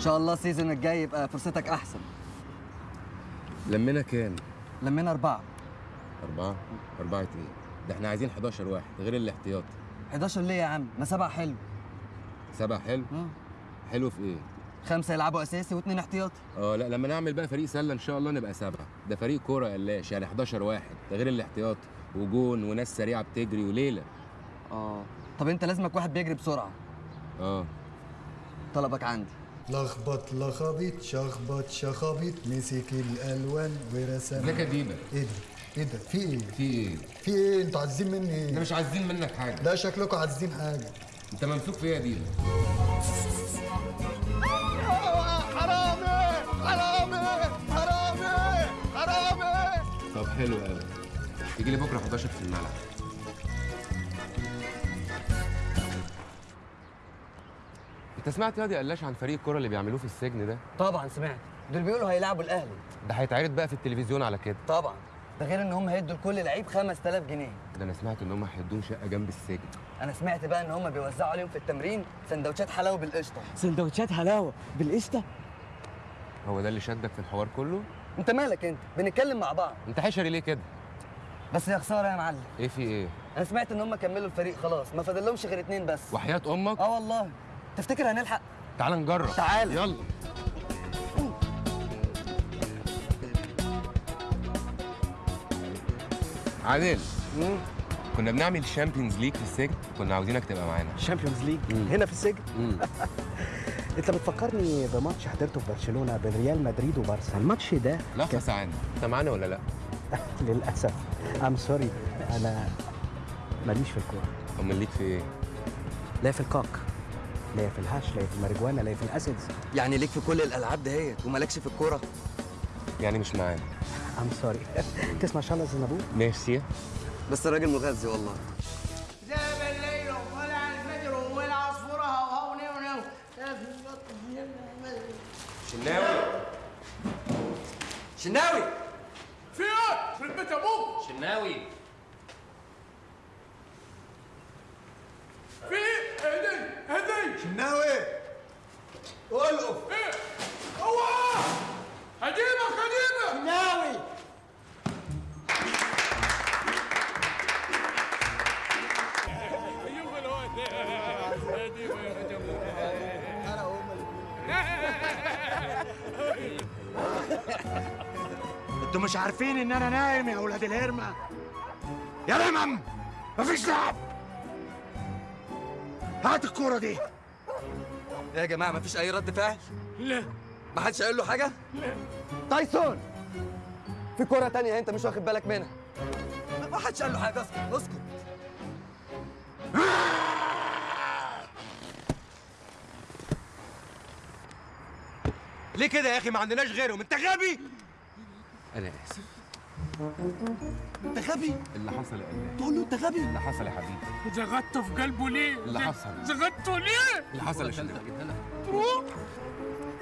إن شاء الله السيزون الجاي يبقى فرصتك أحسن. لمينا كام؟ لمينا أربعة. أربعة؟ أربعة إيه؟ ده إحنا عايزين 11 واحد غير الاحتياطي 11 ليه يا عم؟ ما سبعة حلو. سبعة حلو؟ حلو في إيه؟ خمسة يلعبوا أساسي واثنين احتياطي آه لا لما نعمل بقى فريق سلة إن شاء الله نبقى سبعة. ده فريق كورة قلاش يعني 11 واحد ده غير الاحتياطي وجون وناس سريعة بتجري وليلة. آه. طب أنت لازمك واحد بيجري بسرعة. آه. طلبك عندي. لخبط لخبيط شخبط شخابيط مسك الالوان ورسم ده كديبه إيه ده؟ إيه ده؟ في إيه؟ في إيه؟ في إيه؟ أنتوا عايزين مني إيه؟ إحنا مش عايزين منك حاجة ده شكلكم عايزين حاجة انت ممسوك فيها دي حرامي حرامي حرامي حرامي طب حلو قوي تيجي لي بكره 11 في الملعب انت سمعت يا دي قلاش عن فريق الكوره اللي بيعملوه في السجن ده؟ طبعا سمعت. دول بيقولوا هيلعبوا الأهلي. ده هيتعرض بقى في التلفزيون على كده. طبعا. ده غير إن هم هيدوا لكل لعيب 5000 جنيه. ده أنا سمعت إن هم هيدوهم شقة جنب السجن. أنا سمعت بقى إن هم بيوزعوا عليهم في التمرين سندوتشات حلاوة بالقشطة. سندوتشات حلاوة بالقشطة؟ هو ده اللي شدك في الحوار كله؟ أنت مالك أنت؟ بنتكلم مع بعض. أنت حشري ليه كده؟ بس يا خسارة يا معلم. إيه في إيه؟ أنا سمعت إن هم كملوا الفريق خلاص ما فاضلهمش غير اتنين بس. وحياة أمك؟ آه والله. تفتكر هنلحق؟ تعال نجرب. تعال. يلا. عادل. كنا بنعمل Champions League في السجن كنا عاوزينك تبقى معانا. Champions League هنا في السجن؟ انت بتفكرني بماتش حضرته في برشلونة بين ريال مدريد وبارسا. الماتش ده لحظه ثواني انت معانا ولا لا؟ للأسف. ام سوري أنا ماليش في الكورة. أمال ليك في إيه؟ لا في الكاك. لا في الهاش لا في الماريجوانا لا في الأسيدز. يعني ليك في كل الألعاب دهيت ومالكش في الكورة؟ يعني مش معانا. ام سوري تسمع شالا زنابور ميرسي بس الراجل مغذي والله. ذهب الليل وطلع الفجر شناوي؟ شناوي! في إيه؟ في البيت أبوك شناوي؟ أنتوا مش عارفين ان أنا نايم يا أولاد الهرمة. يا رمم! مفيش لعب! هات الكورة دي. يا جماعة مفيش أي رد فعل؟ لا. ما حدش قال له حاجة؟ لا. تايسون! في كرة تانية أنت مش واخد بالك منها. ما حدش قال له حاجة أسكت. اسكت ليه كده يا أخي؟ ما عندناش غيرهم. أنت غبي! أنا آسف. أنت غبي! اللي حصل يا قلبي تقول له أنت غبي! اللي حصل يا حبيبي. زغطت في قلبه ليه؟ اللي حصل. زغطته ليه؟ اللي حصل يا شريف. تروح!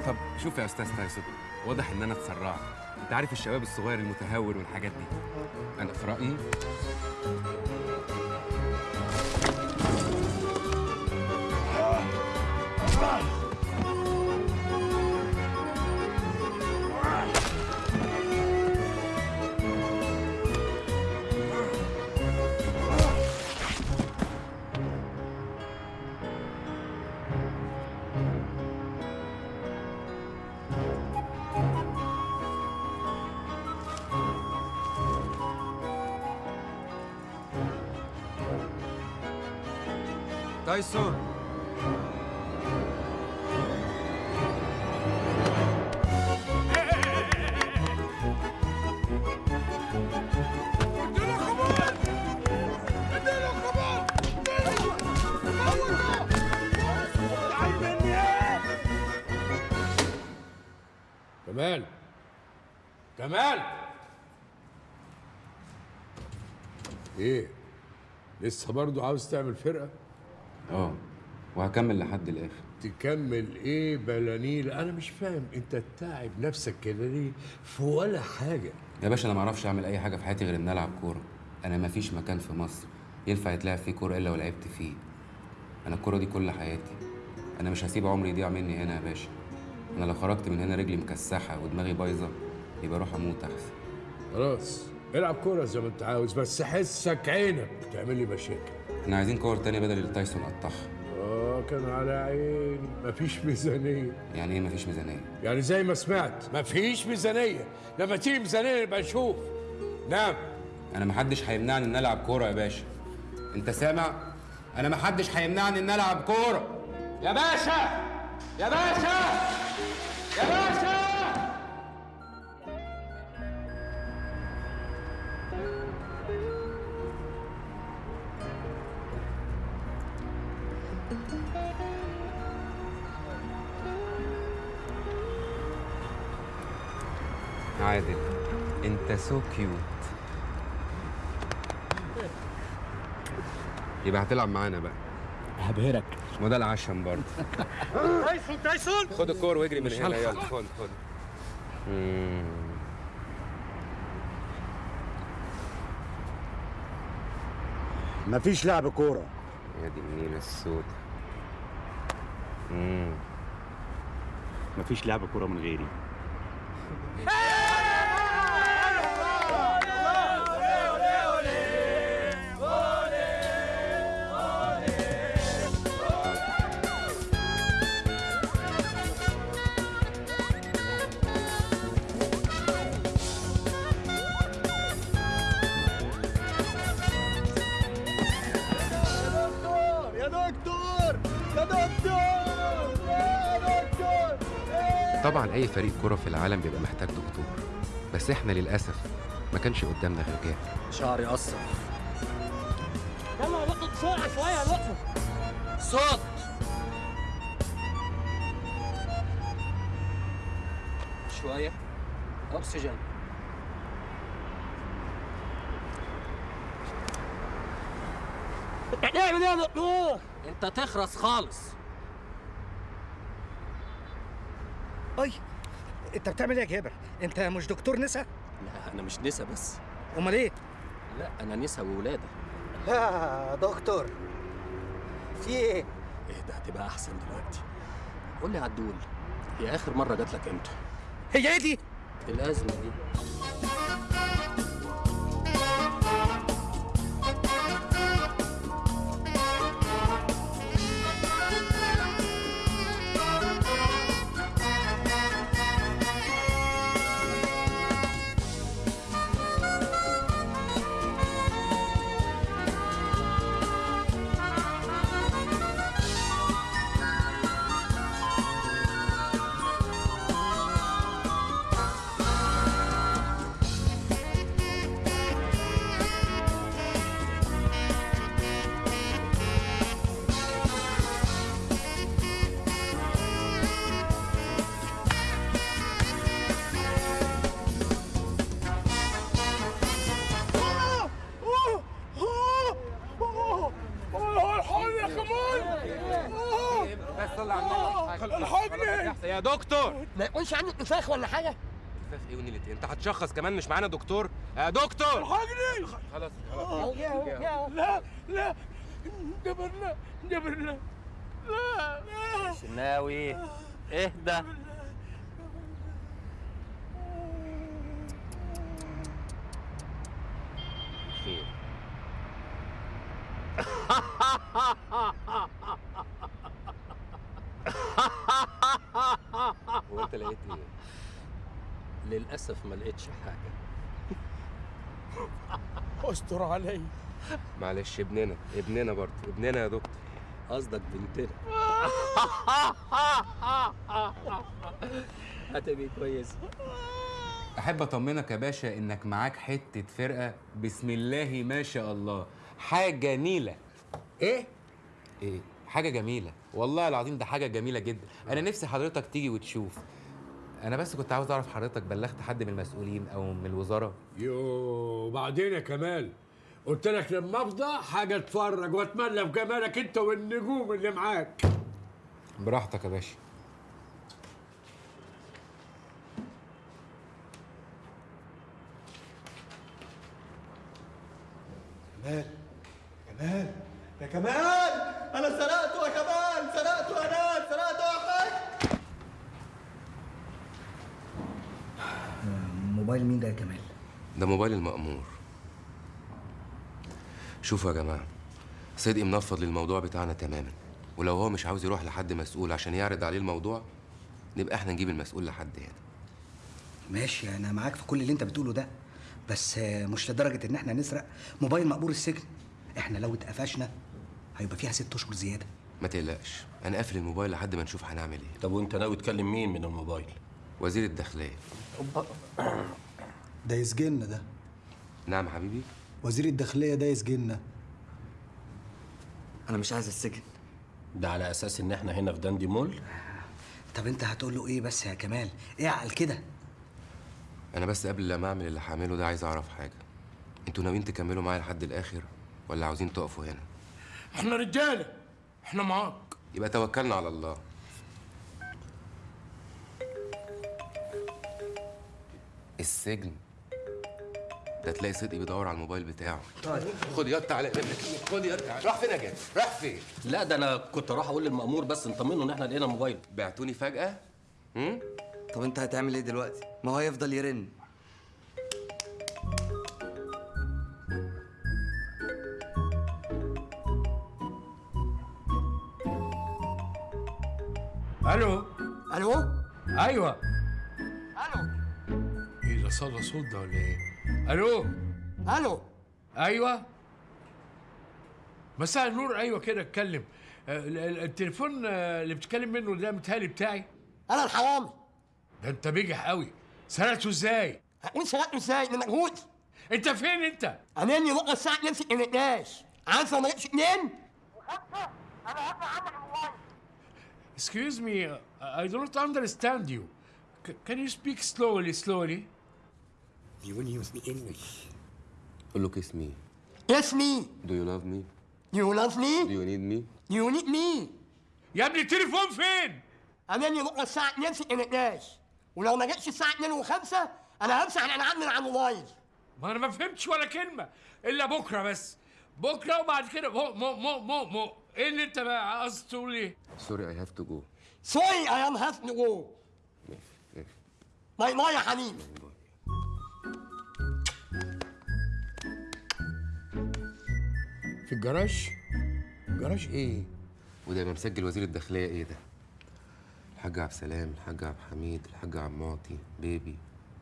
طب شوف يا أستاذ تايسون واضح إن أنا اتسرعت. أنت عارف الشباب الصغير المتهور والحاجات دي. أنا في رايي تايسون كمال كمال إيه؟ لسه برضه عاوز تعمل فرقة؟ آه. وهكمل لحد الآخر. تكمل إيه بلانيل أنا مش فاهم. أنت تتعب نفسك كده ليه؟ في ولا حاجة. يا باشا أنا ما أعرفش أعمل أي حاجة في حياتي غير إن ألعب كورة. أنا ما فيش مكان في مصر ينفع يتلعب فيه كورة إلا ولعبت فيه. أنا الكورة دي كل حياتي. أنا مش هسيب عمري يضيع مني هنا يا باشا. أنا لو خرجت من هنا رجلي مكسحة ودماغي بايظة يبقى أروح أموت أحسن. خلاص العب كورة زي ما أنت عاوز بس حسك عينك بتعمل لي مشاكل. إحنا عايزين كور تانية بدل اللي تايسون قطعها. آه كان على عيني مفيش ميزانية. يعني إيه مفيش ميزانية؟ يعني زي ما سمعت مفيش ميزانية. لما تيجي ميزانية نبقى نشوف. نعم. أنا محدش هيمنعني ان العب كورة يا باشا. انت سامع؟ أنا محدش هيمنعني ان العب كورة. يا باشا! يا باشا! يا باشا! سو كيوت يبقى هتلعب معانا بقى. هبهرك. ما ده العشم برضه. تايسون تايسون! خد الكور واجري من هنا. يلا. خد خد. مفيش لعب كورة. يا دي النيلة السود مم. مفيش لعب كورة من غيري. طبعا أي فريق كرة في العالم بيبقى محتاج دكتور. بس إحنا للأسف ما كانش قدامنا غير جاهل. شعري قصر يلا يا دكتور بسرعة شوية يا صوت. شوية. أكسجين. هتعمل إيه يا دكتور؟ أنت تخرس خالص. أي أنت بتعمل إيه يا جابر أنت مش دكتور نسا؟ لا أنا مش نسا بس. أمال إيه؟ لا أنا نسا وولادة. يا دكتور. في إيه؟ إيه ده هتبقى أحسن دلوقتي. قول لي عدول هي آخر مرة جات لك إمتى؟ هي إيه دي؟ الأزمة دي. يكونش عندك نفاخ ولا حاجة؟ خفاف إيه ونيلة إيه؟ أنت هتشخص كمان مش معانا دكتور. يا دكتور! الحقني خلاص. خلاص لا لا. جبرنا جبرنا. لا لا. شناوي اهدى خير هو انت لقيت إيه؟ للأسف ما لقيتش حاجة. أستر علي. معلش ابننا ابننا برضه ابننا يا دكتور. قصدك بنتنا. هتبقي كويس أحب أطمنك يا باشا إنك معاك حتة فرقة بسم الله ما شاء الله. حاجة نيلة. إيه؟ إيه حاجة جميلة. والله العظيم ده حاجة جميلة جدا. أنا نفسي حضرتك تيجي وتشوف. أنا بس كنت عاوز أعرف حضرتك بلغت حد من المسؤولين أو من الوزارة؟ يو بعدين يا كمال قلت لك لما أفضى حاجة اتفرج وأتملى بجمالك أنت والنجوم اللي معاك. براحتك يا باشا. كمال كمال يا كمال أنا سرقته يا كمال سرقته يا ناس سرقته يا حاج موبايل مين ده يا كمال؟ ده موبايل المأمور. شوفوا يا جماعة صدقي منفض للموضوع بتاعنا تماما. ولو هو مش عاوز يروح لحد مسؤول عشان يعرض عليه الموضوع نبقى إحنا نجيب المسؤول لحد هنا. ماشي أنا معاك في كل اللي أنت بتقوله ده بس مش لدرجة إن إحنا نسرق موبايل مقبور السجن. إحنا لو اتقفشنا هيبقى فيها ست أشهر زيادة. ما تقلقش أنا قافل الموبايل لحد ما نشوف هنعمل إيه. طب وأنت ناوي تكلم مين من الموبايل؟ وزير الداخلية. ده يسجننا ده. نعم يا حبيبي. وزير الداخلية ده يسجننا أنا مش عايز السجن. ده على أساس إن إحنا هنا في داندي مول؟ طب أنت هتقول له إيه بس يا كمال؟ اعقل كده. أنا بس قبل ما أعمل اللي هعمله ده عايز أعرف حاجة. أنتوا ناويين تكملوا معايا لحد الآخر ولا عاوزين تقفوا هنا؟ إحنا رجالة. إحنا معاك. يبقى توكلنا على الله. السجن. ده تلاقي صدقي بيدور على الموبايل بتاعه. طيب. خد يا تعالى خد يا تعالى راح فين يا جابر راح فين؟ لا ده أنا كنت راح أقول للمأمور بس نطمنه إن إحنا لقينا موبايل. بعتوني فجأة؟ هم؟ طب أنت هتعمل إيه دلوقتي؟ ما هو هيفضل يرن. ألو؟ ألو؟ أيوه. ده صدى صوت ده ولا إيه ألو ألو أيوه مساء النور أيوه كده اتكلم ال- ال- التليفون اللي بتتكلم منه ده متهيألي بتاعي أنا الحرامي ده انت بيجح قوي سرقته إزاي هقول سرقته إزاي من مجهود انت فين انت اناني بكره الساعة 2 في النقاش عارف لو ما جبتش 2 Excuse me, I don't understand you. C- can you speak slowly, slowly? You will use me English. قول له kiss me. Yes me. Do you love me? You love me? Do you need me? You need me. يا ابني التليفون فين؟ اناني بكره الساعة 2 في النقاش ولو ما جتش الساعة 2 و5 أنا همسح الانعام من على الموبايل ما أنا ما فهمتش ولا كلمة إلا بكرة بس. بكرة وبعد كده مو مو مو مو مو إيه اللي أنت بقى قصدك تقول إيه؟ Sorry, I have to go. سوري ام هاف تو جو باي باي يا حبيبي في الجراج؟ جراج إيه؟ وده يبقى مسجل وزير الداخلية إيه ده؟ الحاج عبد السلام، الحاج عبد الحميد، الحاج عبد المعطي، بيبي،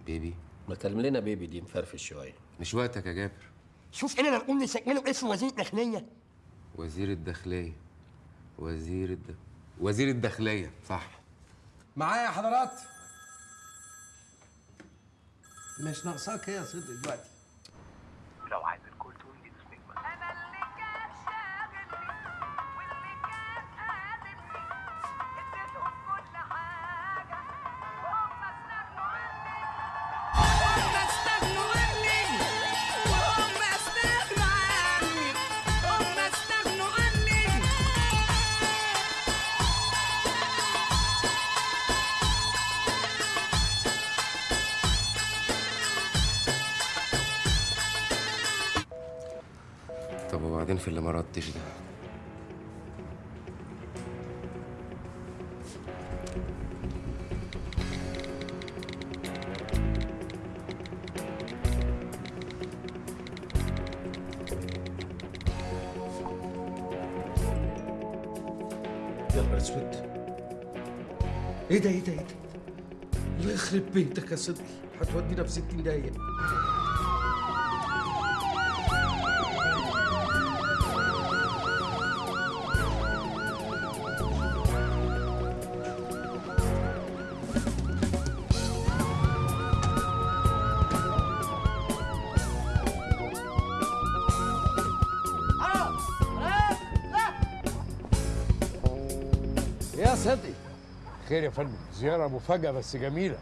بيبي. ما تكلم لنا بيبي دي مفرفش شوية. مش وقتك يا جابر. شوف اننا نقول نسجله اسم وزير الداخلية. وزير الداخلية. وزير الد... وزير الداخلية صح. معايا يا حضرات؟ مش ناقصاك إيه يا صدق دلوقتي. في اللي ما ردش ده. أسود. إيه ده إيه ده إيه ده؟ الله يخرب بيتك يا صدقي هتودينا في 60 دقيقة خير يا فندم. زيارة مفاجأة بس جميلة.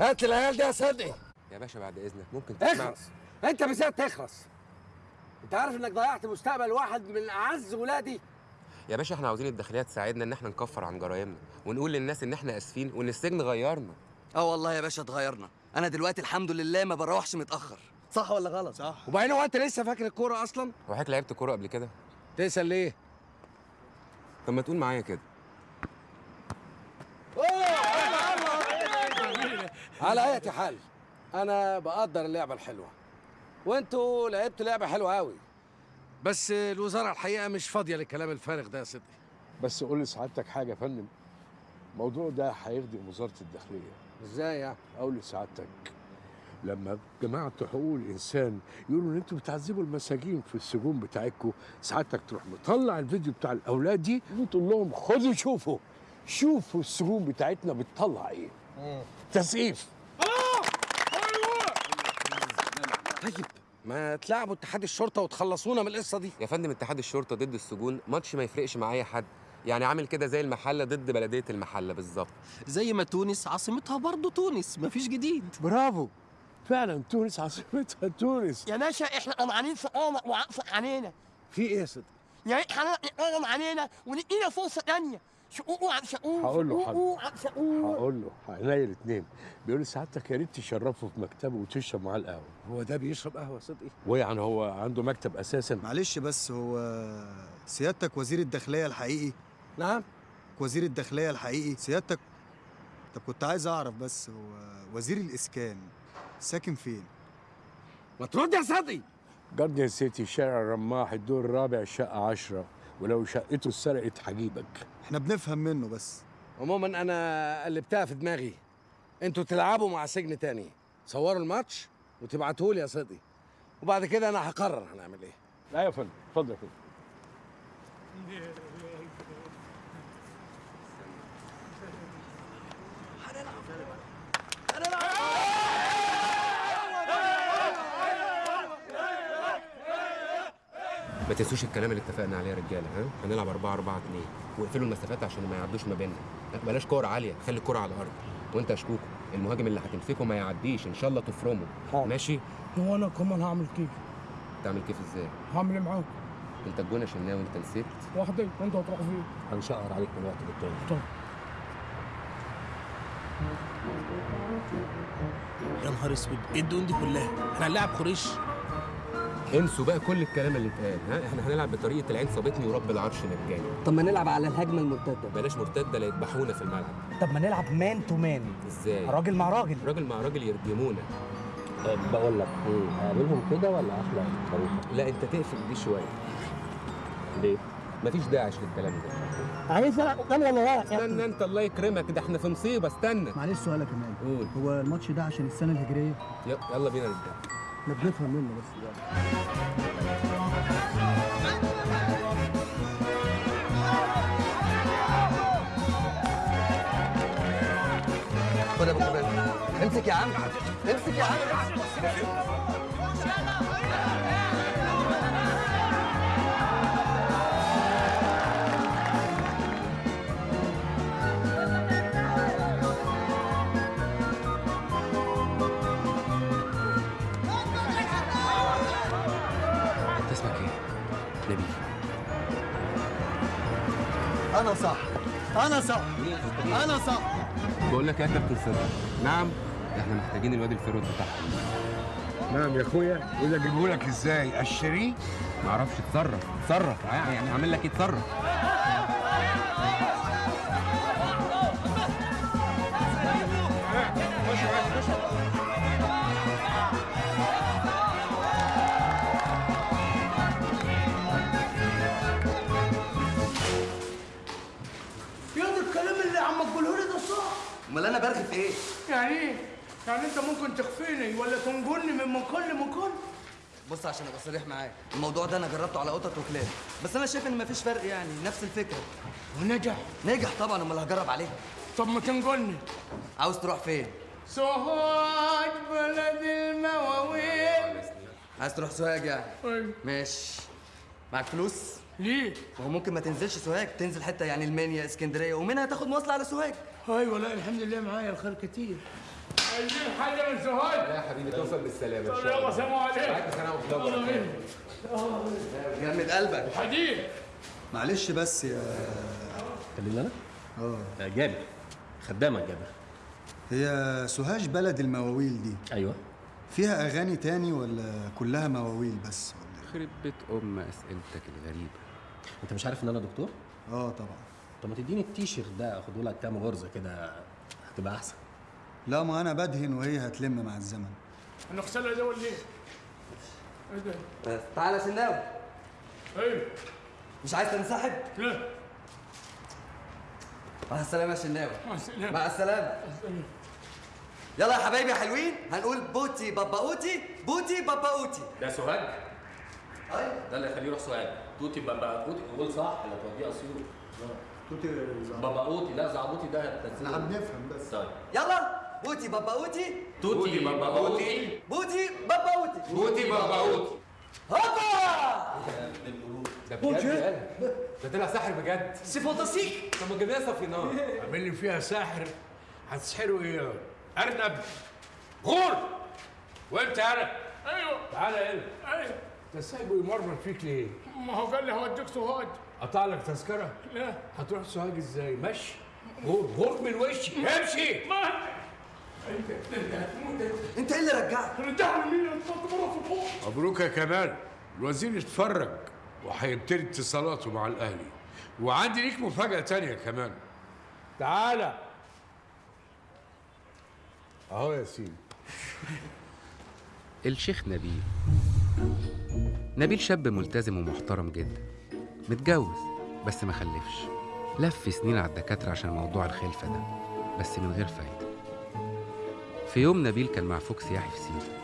هات العيال دي يا صدقي. يا باشا بعد إذنك ممكن تسمع اخلص. انت بالذات تخلص. انت عارف انك ضيعت مستقبل واحد من أعز ولادي؟ يا باشا إحنا عاوزين الداخليه تساعدنا إن إحنا نكفر عن جرايمنا ونقول للناس إن إحنا آسفين وإن السجن غيرنا. آه والله يا باشا اتغيرنا. أنا دلوقتي الحمد لله ما بروحش متأخر. صح ولا غلط؟ صح. وبعدين هو أنت لسه فاكر الكورة أصلا؟ هو حضرتك لعبت كورة قبل كده؟ تسأل ليه؟ طب ما تقول معايا كده. على أي حال أنا بقدر اللعبه الحلوة. وأنتوا لعبتوا لعبة حلوة قوي بس الوزارة الحقيقة مش فاضية للكلام الفارغ ده يا صدقي. بس قول لسعادتك حاجة يا فندم. الموضوع ده هيخدم وزارة الداخلية. إزاي يعني؟ أقول لسعادتك لما جماعة حقوق الإنسان يقولوا إن أنتوا بتعذبوا المساجين في السجون بتاعتكم سعادتك تروح مطلع الفيديو بتاع الأولاد دي وتقول لهم خدوا شوفوا. شوفوا السجون بتاعتنا بتطلع إيه. تسقيف. طيب ما تلعبوا اتحاد الشرطة وتخلصونا من القصة دي. يا فندم اتحاد الشرطة ضد السجون ماتش ما يفرقش مع أي حد. يعني عامل كده زي المحلة ضد بلدية المحلة بالظبط. زي ما تونس عاصمتها برضه تونس مفيش جديد. برافو. فعلا تونس عاصمتها تونس. يا باشا إحنا قمعانين في قمع وعقف علينا في إيه يا صدقي؟ يا ريت حضرتك تقرم علينا وندينا فرصة تانية. شقوق عن شقوق هقول له شقوق حاضر عن شقوق هقول له عينيا الاثنين بيقول لي سعادتك يا ريت تشرفه في مكتبه وتشرب معاه القهوة. هو ده بيشرب قهوة صدقي ويعني هو عنده مكتب أساسا. معلش بس هو سيادتك وزير الداخلية الحقيقي؟ نعم. وزير الداخلية الحقيقي؟ سيادتك طب كنت عايز أعرف بس هو وزير الإسكان ساكن فين؟ ما ترد يا صدقي جاردن سيتي شارع الرماح الدور الرابع شقة عشرة. ولو شقته اتسرقت هجيبك. إحنا بنفهم منه بس. عموما أنا قلبتها في دماغي أنتوا تلعبوا مع سجن تاني. صوروا الماتش وتبعتوه لي يا صدقي وبعد كده أنا هقرر هنعمل إيه. لا يا فندم اتفضل يا ما تنسوش الكلام اللي اتفقنا عليه يا رجاله ها؟ هنلعب 4 4 2 واقفلوا المسافات عشان ما يعدوش ما بيننا. لا، بلاش كور عالية خلي الكره على الأرض. وأنت يا شكوكو المهاجم اللي هتمسكه ما يعديش إن شاء الله تفرمه. ماشي؟ هو أنا كمان هعمل كيف؟ تعمل كيف إزاي؟ هعمل إيه معاك؟ أنت الجون يا شناوي أنت نسيت؟ واحدة انت هتروح فين؟ هنشقر عليك من وقت للتاني. طيب يا نهار أسود إيه الدون دي كلها؟ إحنا هنلاعب قريش انسوا بقى كل الكلام اللي اتقال. ها إحنا هنلعب بطريقة العين صابتني ورب العرش مجاني طب ما نلعب على الهجمة المرتدة. بلاش مرتدة لا يذبحونا في الملعب. طب ما نلعب مان تو مان إزاي؟ راجل مع راجل. راجل مع راجل يرجمونا. بقول لك إيه اقابلهم كده ولا اخلع الطريقة؟ لا انت تقفل دي شوية. ليه؟ مفيش داعش للكلام ده. عايز العب قدام ولا لا استنى انت الله يكرمك ده إحنا في مصيبة استنى. معلش سؤال يا قول. هو الماتش ده عشان السنة الهجرية؟ ي- يلا بينا نبدأ. إحنا بنفهم منه بس خد يا أبو امسك يا عم. امسك يا عم. أنا صح. أنا صح. أنا صح. بقول لك يا كابتن صدق نعم ده إحنا محتاجين الواد الفيرود بتاعهم نعم يا أخويا. وده اجيبه لك إزاي؟ أشتريه؟ معرفش اتصرف. اتصرف. يعني اعمل لك إيه اتصرف امال أنا برغي في إيه؟ يعني إيه؟ يعني انت ممكن تخفيني ولا تنجلني من مكان؟ لمكان؟ بص عشان ابقى صريح معاك الموضوع ده أنا جربته على قطط وكلاب بس أنا شايف ان مفيش فرق يعني نفس الفكرة. ونجح. نجح طبعا امال هجرب عليه طب ما تنجلني عاوز تروح فين؟ سوهاج بلد المواويل. عايز تروح سوهاج يعني؟ أيوه. ماشي. معاك فلوس؟ ليه؟ ما هو ممكن ما تنزلش سوهاج تنزل حتة يعني المنيا اسكندرية ومنها تاخد مواصلة على سوهاج. أيوه لا الحمد لله معايا الخير كتير. عايزين حاجة من سوهاج لا يا حبيبي توصل بالسلامة طب يلا سلام عليكم. معاك سنه يلا وخلاص بينا. جمد قلبك. حديد معلش بس يا كلمني أنا؟ آه. جابر. خدامك جابر. هي سوهاج بلد المواويل دي. أيوه. فيها أغاني تاني ولا كلها مواويل بس؟ خرب بيت أم أسئلتك الغريبة. أنت مش عارف إن أنا دكتور؟ آه طبعا. طب ما تديني التيشيرت ده اخده لك كام غرزة كده هتبقى أحسن. لا ما أنا بدهن وهي هتلم مع الزمن. هنغسلها ده ولا إيه؟ إيه ده؟ بس تعالى يا شناوي أيوه. مش عايز تنسحب؟ لا. مع السلامة يا شناوي. مع السلامة. مع السلامة. يلا يا حبايبي يا حلوين هنقول بوتي بابا اوتي بوتي بابا اوتي ده سوهاج. أيوه. ده اللي يخليه يروح سوهاج. توتي بابا اوتي قول صح ولا توديه اسيوط توتي بابا اوتي لا زعبوتي ده هتنزله. إحنا بنفهم بس. طيب. يلا بوتي بابا اوتي توتي بابا اوتي بوتي بابا اوتي بوتي بابا اوتي هوبا! ده بجد يالا. ده طلع ساحر بجد. سي فانتاسيك طب ما جبناها صفيناه عامل لي فيها ساحر. هتسحروا إيه أرنب؟ غور! وانت أنا أيوه. تعالى هنا. أيوه. انت سايبه يمرمر فيك ليه؟ ما هو قال لي هوديك سوهاج قطع لك تذكرة؟ لا. هتروح سوهاج إزاي؟ مشي. غور غور من وشي. امشي. ما. أنت انت هتموت أنت إيه اللي رجعك؟ رجعني ليه اتفضل مرة في الحوض. مبروك يا كمال. الوزير اتفرج وهيبتدي اتصالاته مع الأهلي. وعندي ليك مفاجأة تانية كمان تعالى. أهو يا سيدي. الشيخ نبيل. نبيل شاب ملتزم ومحترم جدا. متجوز. بس ما خلفش. لف سنين على الدكاترة عشان موضوع الخلفة ده. بس من غير فايدة. في يوم نبيل كان مع فوق سياحي في سينا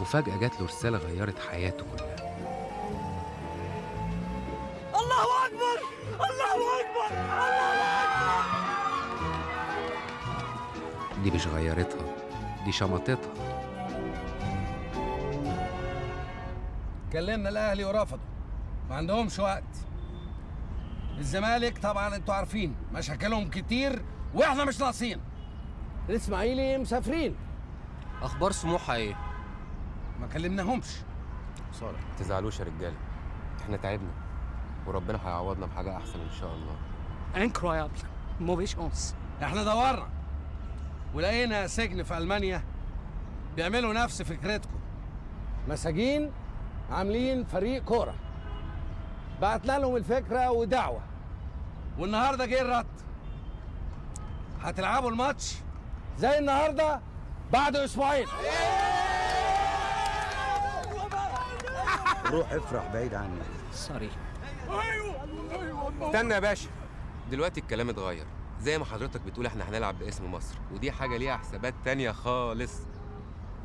وفجأة جات له رسالة غيرت حياته كلها. الله أكبر! الله أكبر! الله أكبر! دي مش غيرتها. دي شمطتها. كلمنا الأهلي ورفضوا ما عندهمش وقت. الزمالك طبعا أنتوا عارفين مشاكلهم كتير وإحنا مش ناقصين. الاسماعيلي مسافرين. أخبار سموحة إيه؟ ما كلمناهمش. صالح ما تزعلوش يا رجالة. إحنا تعبنا. وربنا هيعوضنا بحاجة أحسن إن شاء الله. Incroyable. Mauvais chance. إحنا دورنا. ولقينا سجن في ألمانيا بيعملوا نفس فكرتكم. مساجين عاملين فريق كورة. بعتنا لهم الفكرة ودعوة. والنهارده جه الرد. هتلعبوا الماتش زي النهارده بعد أسبوعين. روح افرح بعيد عني. سوري استنى يا باشا. دلوقتي الكلام اتغير. زي ما حضرتك بتقول إحنا هنلعب باسم مصر ودي حاجة ليها حسابات تانية خالص.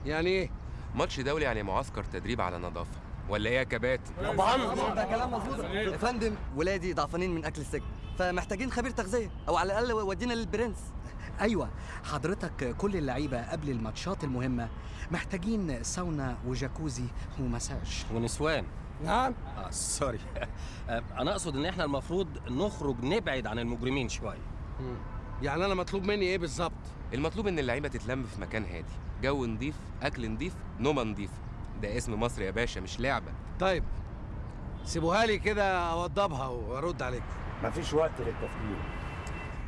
يعني إيه؟ ماتش دولي يعني معسكر تدريب على نظافة. ولا إيه يا كباتن؟ طبعا ده كلام مظبوط يا فندم ولادي ضعفانين من أكل السجن. فمحتاجين خبير تغذية أو على الأقل ودينا للبرنس. أيوه. حضرتك كل اللعيبه قبل الماتشات المهمة محتاجين ساونا وجاكوزي ومساج. ونسوان. نعم. آه sorry. آه، أنا أقصد إن إحنا المفروض نخرج نبعد عن المجرمين شوية. يعني أنا مطلوب مني إيه بالظبط؟ المطلوب إن اللعيبة تتلم في مكان هادي. جو نضيف أكل نضيف نومة نضيف ده اسم مصر يا باشا مش لعبة. طيب. سيبوها لي كده أوضبها وأرد عليكم. مفيش وقت للتفكير.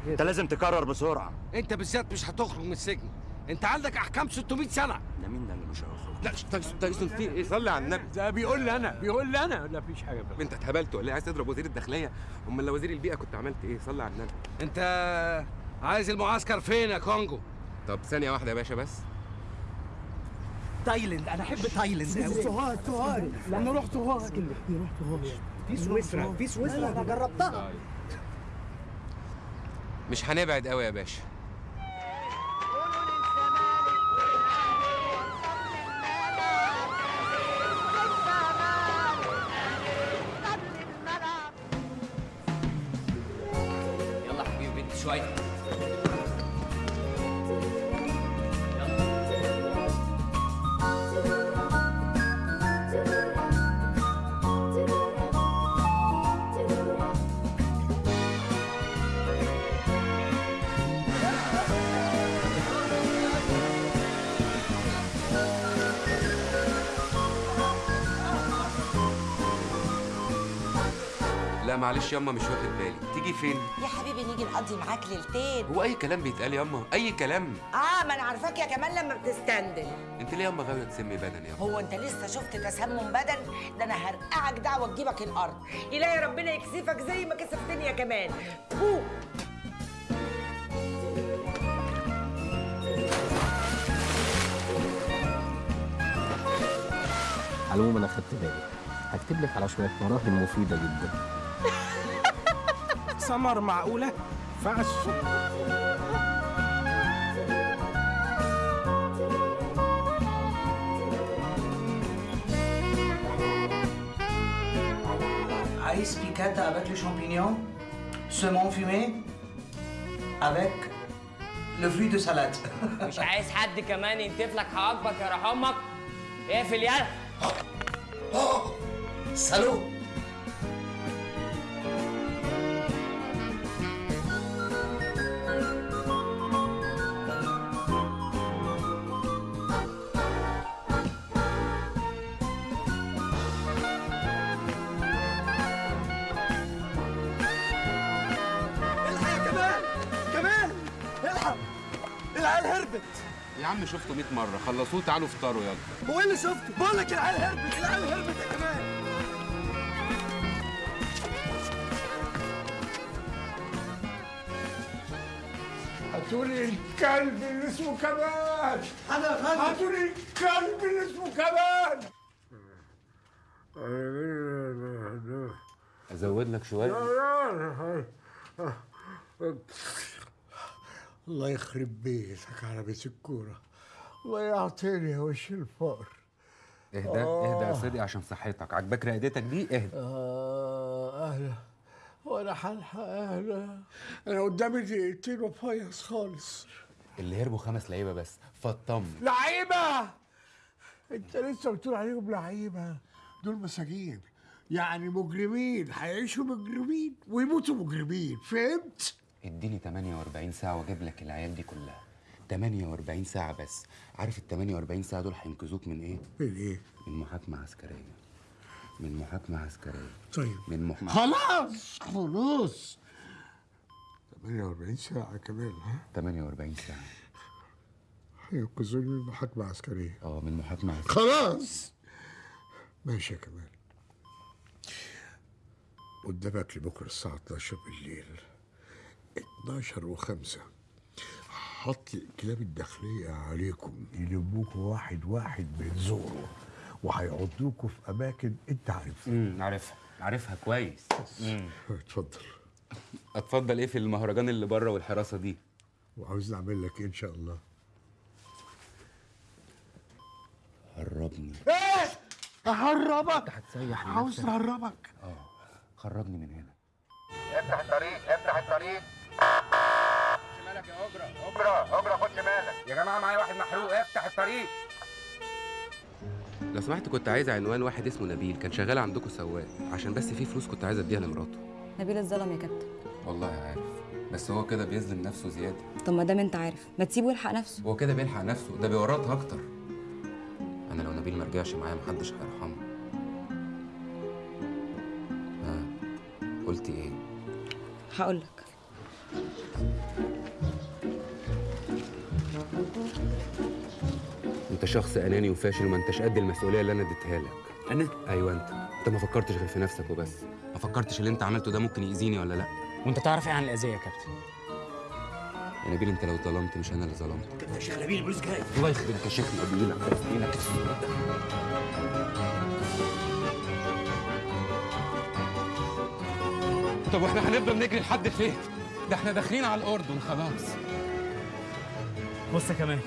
انت لازم تقرر بسرعة. انت بالذات مش هتخرج من السجن. انت عندك احكام 600 سنة. ده مين ده اللي مش هيخرج؟ لا تايسون تايسون في إيه؟ صلي على النبي. ده بيقول لي أنا. بيقول لي أنا. لا مفيش حاجة بقى. انت اتهبلت ولا إيه؟ عايز تضرب وزير الداخلية. أمال لو وزير البيئة كنت عملت إيه؟ صلي على النبي. انت عايز المعسكر فين يا كونجو؟ طب ثانية واحدة يا باشا بس. تايلاند. أنا أحب تايلاند قوي سوهاج سوهاج أنا رحت سوهاج رحت سوهاج في سويسرا في سويسرا. أنا جربتها. مش هنبعد قوي يا باشا. يلا حبيبي بنت شوية معلش ياما مش واخد بالي. تيجي فين؟ يا حبيبي نيجي نقضي معاك ليلتين. هو أي كلام بيتقال ياما؟ أي كلام؟ آه ما أنا عارفاك يا كمان لما بتستندل أنت ليه ياما غاوية تسمي بدن ياما؟ هو أنت لسه شفت تسمم بدن؟ ده أنا هرقعك دعوة تجيبك الأرض. إلهي ربنا يكسفك زي ما كسفتني يا كمان بو على العموم أنا خدت بالي. هكتب لك على شوية مراهم مفيدة جدا. سمر معقولة؟ فعش عايز بيكاتا avec les champignons سمون فيمي avec le fruit de salade. مش عايز حد كمان ينتف لك حواجبك يا رحمك. اقفل يلا سالو هربت. يا عم شفته 100 مرة. خلصوه تعالوا افطروا يلا. هو إيه اللي شفته؟ بقول لك العيال هربت العيال هربت يا كمال هاتولي الكلب اللي اسمه كمال. أنا يا فندم هاتولي الكلب اللي اسمه كمال. أزود لك شوية. الله يخرب بيتك على بيت الكورة. الله يعطيني وش الفقر. اهدى اهدى يا سيدي عشان صحتك. عجبك رقدتك دي؟ اهدى. آه أهلا. وأنا هلحق أهلا. أنا قدامي دقيقتين وفيص خالص. اللي هربوا خمس لعيبة بس. فاطمن لعيبة! أنت لسه بتقول عليهم لعيبة. دول مساجين. يعني مجرمين. هيعيشوا مجرمين ويموتوا مجرمين. فهمت؟ اديني 48 ساعة وأجيب لك العيال دي كلها. 48 ساعة بس. عارف ال 48 ساعة دول هينقذوك من إيه؟ من إيه؟ من محاكمة عسكرية. من محاكمة عسكرية. طيب. من محاكمه خلاص! خلاص! 48 ساعة كمان ها؟ 48 ساعة. هينقذوني من محاكمة عسكرية. آه من محاكمة عسكرية. خلاص! ماشي يا كمال. قدامك لبكرة الساعة 12 بالليل. 12 و5 حط الكلاب الداخلية عليكم يلموكوا واحد واحد زوره وهيعضوكوا في أماكن أنت عارفها. امم عارفها. عارفها كويس. امم اتفضل. اتفضل إيه في المهرجان اللي بره والحراسة دي؟ وعاوز نعمل لك إيه إن شاء الله. هربني إيه؟ أهربك. هتسيح عاوز. أهربك. آه خرجني من هنا. افتح الطريق افتح الطريق. اجرة اجرة خد شمالك. يا جماعة معايا واحد محروق. افتح الطريق. لو سمحت كنت عايز عنوان واحد اسمه نبيل. كان شغال عندكم سواق. عشان بس في فلوس كنت عايز اديها لمراته. نبيل اتظلم يا كابتن. والله عارف. بس هو كده بيظلم نفسه زيادة. طب ما دام انت عارف ما تسيبه يلحق نفسه. هو كده بيلحق نفسه. ده بيورطها أكتر. أنا لو نبيل ما رجعش معايا محدش هيرحمه. ها قلت إيه؟ هقول لك انت شخص اناني وفاشل وما انتش قد المسؤولية اللي أنا اديتها لك. أنا؟ أيوه انت. انت ما فكرتش غير في نفسك وبس. ما فكرتش اللي انت عملته ده ممكن يأذيني ولا لا؟ وانت تعرف إيه عن الأذية يا كابتن؟ يا نبيل انت لو ظلمت مش أنا اللي ظلمت. كابتن يا شيخ نبيل البوليس جاي. الله يخربك يا شيخ نبيل طب وإحنا هنفضل نجري لحد فين؟ ده إحنا داخلين على الأردن خلاص. بص يا كمان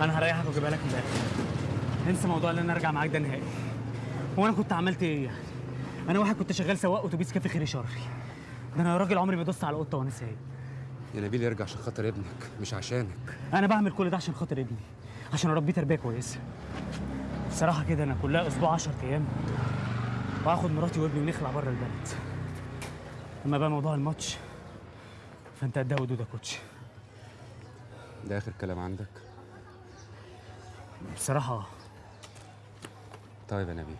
أنا هريحك وأجيبها لك من الآخر انسى موضوع إن أنا أرجع معاك ده نهائي. هو أنا كنت عملت إيه؟ يعني أنا واحد كنت شغال سواق أتوبيس كافي خيري شري ده أنا راجل عمري ما دوست على قطة وأنا سايق. يا نبيل ارجع عشان خاطر ابنك مش عشانك. أنا بعمل كل ده عشان خاطر ابني عشان أربيه تربية كويسة. بصراحة كده أنا كلها أسبوع 10 أيام وهاخد مراتي وابني ونخلع بره البلد. أما بقى موضوع الماتش فأنت قدها ودود يا كوتش؟ ده آخر كلام عندك؟ بصراحة. طيب يا نبيل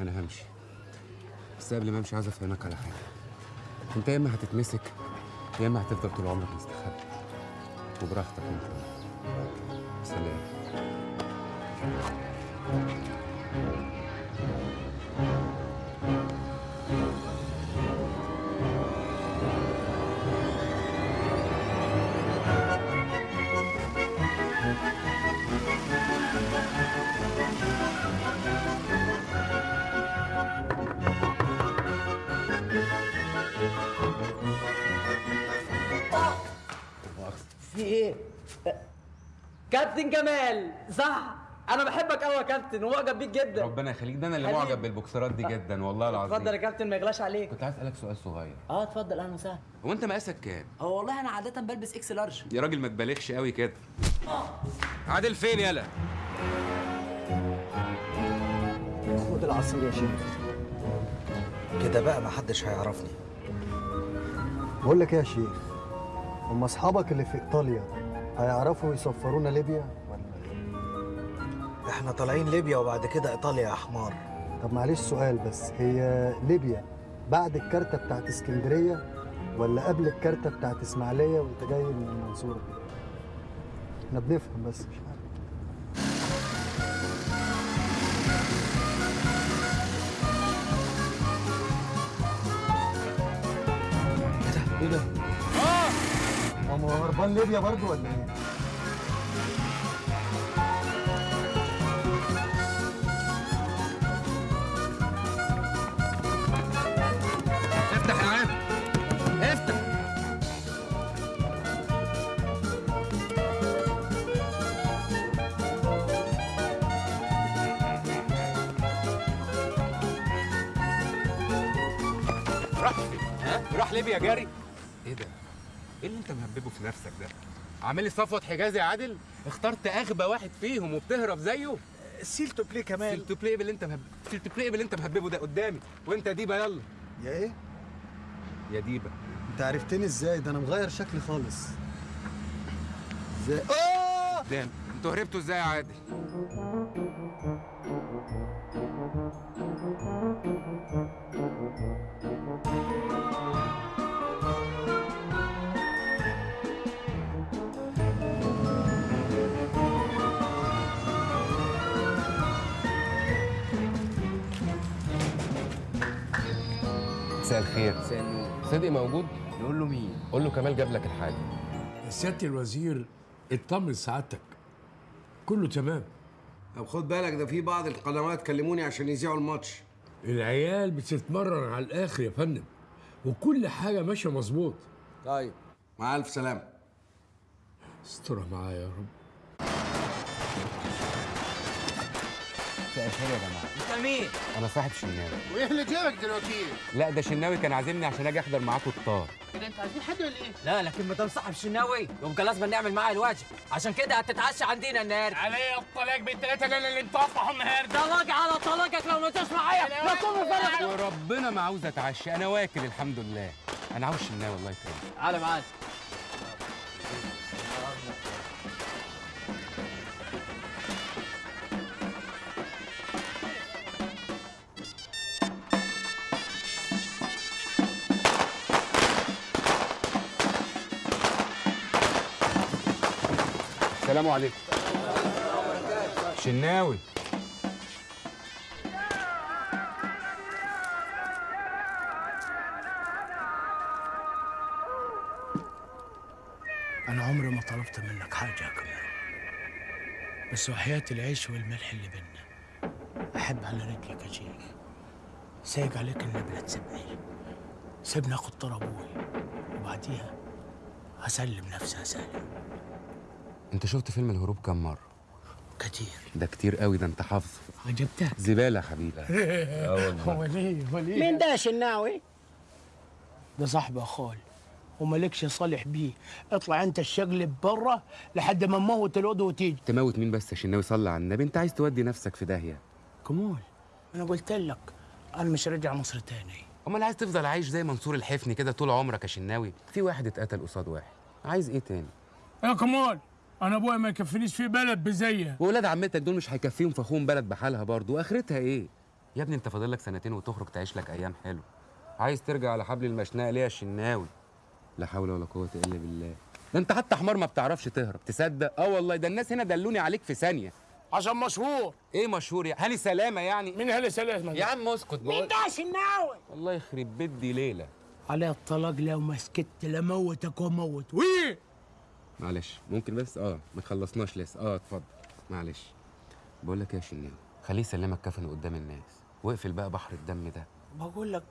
أنا همشي. بس قبل ما أمشي عايز أفهمك على حاجة. أنت يا إما هتتمسك يا إما هتفضل طول عمرك مستخبي. وبراحتك أنت. سلام. كابتن جمال. صح. أنا بحبك قوي يا كابتن ومعجب بيك جدا. ربنا يخليك. ده أنا اللي. معجب بالبوكسرات دي جدا والله العظيم. اتفضل يا كابتن ما يغلاش عليك. كنت عايز أسألك سؤال صغير. آه اتفضل. أهلا وسهلا. هو انت مقاسك كام؟ هو والله أنا عاده بلبس X Large. يا راجل ما تبالغش قوي كده. عادل فين يالا خد العصير يا شيخ. كده بقى محدش هيعرفني. بقول لك إيه يا شيخ؟ هم أصحابك اللي في إيطاليا؟ هيعرفوا يسفرونا ليبيا إحنا طالعين ليبيا وبعد كده إيطاليا يا حمار. طب معلش سؤال بس هي ليبيا بعد الكارتة بتاعت إسكندرية ولا قبل الكارتة بتاعت إسماعيلية وأنت جاي من المنصورة كده إحنا بنفهم بس مش عارف. إيه ده؟ هربان ليبيا برضو ولا إيه؟ افتح يا عم افتح. راح. ها؟ راح ليبيا جاري. إيه ده؟ إيه اللي أنت مهببه في نفسك ده؟ عامل لي صفوت حجازي يا عادل؟ اخترت أغبى واحد فيهم وبتهرب زيه؟ سيلتو بلاي كمان. سيلتو بلاي باللي أنت مهب... سيلتو بلاي باللي أنت مهببه ده قدامي. وأنت يا ديبا يلا. يا إيه؟ يا ديبا أنت عرفتني إزاي؟ ده أنا مغير شكلي خالص. إزاي؟ قدام أنتوا هربتوا إزاي يا عادل؟ صدقي موجود؟ نقول له مين؟ قول له كمال جاب لك الحاجة. سيادة الوزير اطمن سعادتك. كله تمام. طب خد بالك ده في بعض القنوات كلموني عشان يذيعوا الماتش. العيال بتتمرن على الآخر يا فندم وكل حاجة ماشية مظبوط. طيب. مع ألف سلامة. استرها معايا يا رب. الخير يا جماعة. أنت مين؟ أنا صاحب شناوي. وايه اللي جابك دلوقتي؟ لا ده شناوي كان عازمني عشان أجي أحضر معاكم الطار كده أنت عايزين حد ولا إيه؟ لا لكن ما دام صاحب شناوي يبقى لازم نعمل معاه الواجب عشان كده هتتعشى عندنا النهارده. علي الطلاق بالثلاثه اللي اللي انطفحوا النهارده. طلاق على طلاقك لو ما جاش معايا لا تكون فرق وربنا ما عاوز أتعشى. أنا واكل الحمد لله. أنا عاوز شناوي الله يكرمك. تعالى معانا السلام عليكم. شناوي. أنا عمري ما طلبت منك حاجة يا كاميرون بس وحياة العيش والملح اللي بينا أحب على رجلك أجيك. سايق عليك النبلة تسيبني سيبني آخد طار وبعديها هسلم نفسي هسلم انت شفت فيلم الهروب كام مرة؟ كتير. ده كتير قوي ده انت حافظه. عجبتك زبالة يا حبيبي آه والله. هو ليه؟ هو ليه؟ مين ده يا شناوي؟ ده صاحبي أخوي ومالكش صالح بيه. اطلع انت الشغل برا لحد ما نموت الوضع وتيجي. تموت مين بس يا شناوي؟ صلي على النبي. انت عايز تودي نفسك في داهية. كمول أنا قلت لك أنا مش راجع مصر تاني. أمال عايز تفضل عايش زي منصور الحفني كده طول عمرك يا شناوي؟ في واحد اتقتل قصاد واحد. عايز إيه تاني؟ يا كمال أنا ابويا ما يكفينيش في بلد بزيه. واولاد عمتك دول مش هيكفيهم فخون بلد بحالها برضه واخرتها إيه؟ يا ابني أنت فاضل لك سنتين وتخرج تعيش لك أيام حلوة عايز ترجع على حبل المشنقة ليه يا شناوي لا حول ولا قوة إلا بالله. ده أنت حتى حمار ما بتعرفش تهرب. تصدق؟ آه والله. ده الناس هنا دلوني عليك في ثانية. عشان مشهور. إيه مشهور يا هاني سلامة يعني؟ مين هاني سلامة؟ يا عم اسكت. مين ده يا شناوي؟ والله يخرب بيت دي ليلة. على الطلاق لو ما سكت لموتك وموت. وي! معلش. ممكن بس؟ آه ما خلصناش لسه. آه اتفضل. معلش. بقول لك إيه يا شناوي؟ خليه يسلمك كفن قدام الناس. واقفل بقى بحر الدم ده. بقول لك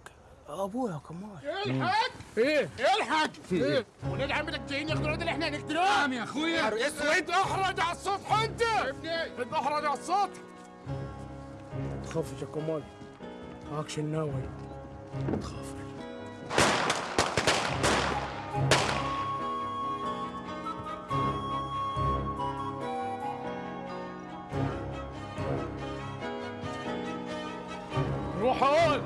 أبويا كمال الحق إيه؟ الحق إيه؟ ولاد عمتك جايين ياخدوا الواد اللي إحنا هنقتلوه يا أخويا. اسود أحرج على السطح أنت! أنت أحرج على السطح. تخافش يا كمال معاك شناوي. تخافش. روح هون.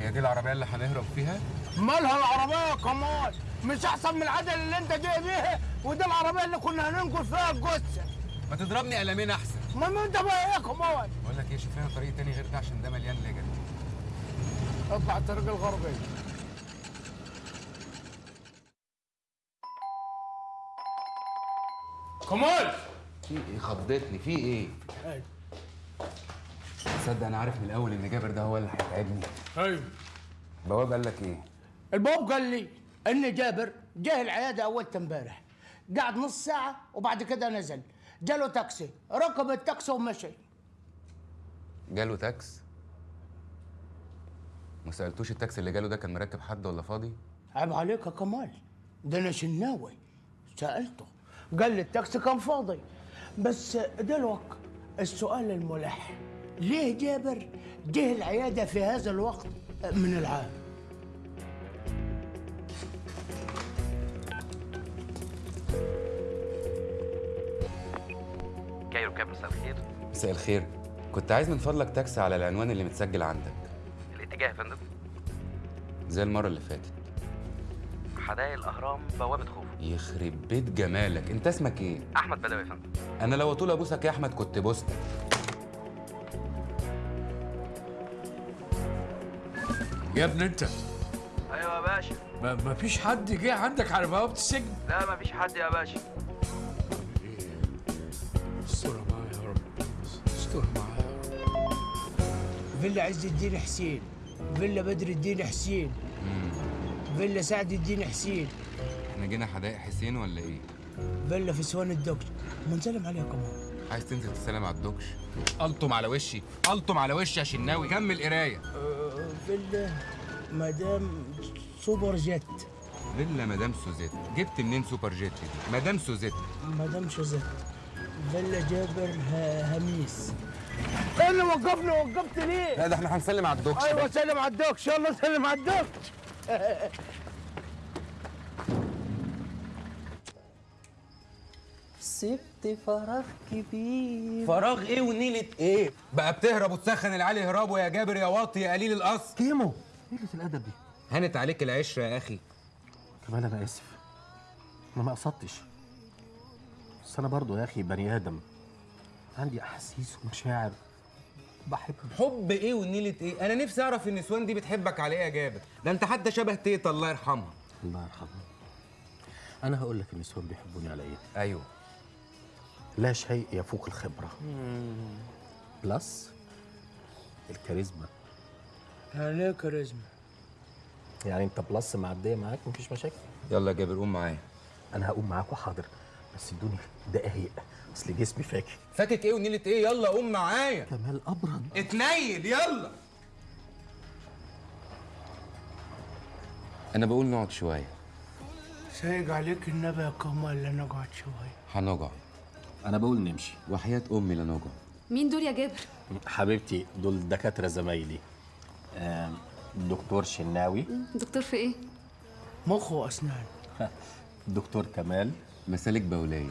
هي دي العربية اللي هنهرب فيها؟ مالها العربية؟ يا كمال مش أحسن من العدل اللي أنت جاي بيها ودي العربية اللي كنا هننقل فيها الجثة. ما تضربني قلمين أحسن. ما أنت بقى يا كمال بقول لك إيه شوف لنا طريق تاني غير ده عشان ده مليان لجن اطلع الطريق الغربي. كمال! في إيه؟ خضتني. في إيه؟ أيوة. تصدق أنا عارف من الأول إن جابر ده هو اللي هيتعبني. أيوه بواب قال لك إيه؟ البواب قال لي إن جابر جه العيادة اول امبارح. قعد نص ساعة وبعد كده نزل. جاله تاكسي. ركب التاكسي ومشي. جاله تاكس؟ ما سألتوش التاكسي اللي جاله ده كان مركب حد ولا فاضي؟ عيب عليك يا كمال. ده أنا شناوي. سألته. قال لي التاكسي كان فاضي. بس دلوقتي السؤال الملح. ليه جابر جه العيادة في هذا الوقت من العام؟ كايرو كاب مساء الخير. مساء الخير. كنت عايز من فضلك تاكسي على العنوان اللي متسجل عندك. الاتجاه يا فندم. زي المرة اللي فاتت. حدائق الأهرام بوابة خوف يخرب بيت جمالك. انت اسمك إيه؟ أحمد بدوي يا فندم. أنا لو طول أبوسك يا أحمد كنت بوستك يا ابني انت. أيوه يا باشا. ما ما فيش حد جه عندك على بوابة السجن؟ لا مفيش حد يا باشا. فيلا عز الدين حسين فيلا بدر الدين حسين فيلا سعد الدين حسين. إحنا جينا حدائق حسين ولا إيه؟ فيلا في سوان الدوكش منسلم عليها كمان عايز تنزل تسلم على الدكش؟ ألطم على وشي ألطم على وشي يا شناوي. كمل قراية. فيلا مدام سوبر جيت. فيلا مدام سوزيت. جبت منين سوبر جيت دي؟ مدام سوزيت. مدام شوزيت فيلا جابر هميس. إيه اللي وقفني؟ وقفت ليه؟ لا ده إحنا هنسلم على الدكش أيوه سلم على الدوكش يلا سلم على الدوكش سبت فراغ كبير. فراغ إيه ونيلة إيه؟ بقى بتهرب وتسخن العيال يهربوا يا جابر يا واطي يا قليل الاصل كيمو. قلة الأدب دي. هانت عليك العشرة يا أخي. كمان أنا آسف. أنا ما قصدتش. بس أنا برضو يا أخي بني آدم. عندي أحاسيس ومشاعر. بحب حب إيه ونيلة إيه؟ أنا نفسي أعرف النسوان دي بتحبك على إيه يا جابر؟ ده أنت حتى شبه تيتا الله يرحمها. الله يرحمها. أنا هقول لك النسوان بيحبوني على إيه. أيوه. لا شيء يفوق الخبرة. بلس الكاريزما. يعني إيه كاريزما. يعني أنت بلس معدية معاك مفيش مشاكل؟ يلا يا جابر قوم معايا. أنا هقوم معاك وحاضر. بس ادوني دقايق اصل جسمي فاكر. فاتت إيه ونيلة إيه؟ يلا قوم معايا. كمال ابرد اتنيل يلا. أنا بقول نقعد شوية. سايق عليك النبي يا كمال لا نقعد شوية. هنقعد. أنا بقول نمشي. وحياة أمي لا نقعد. مين دول يا جابر؟ حبيبتي دول دكاترة زمايلي. دكتور شناوي. دكتور في إيه؟ مخ واسنان دكتور كمال. مسالك بوليه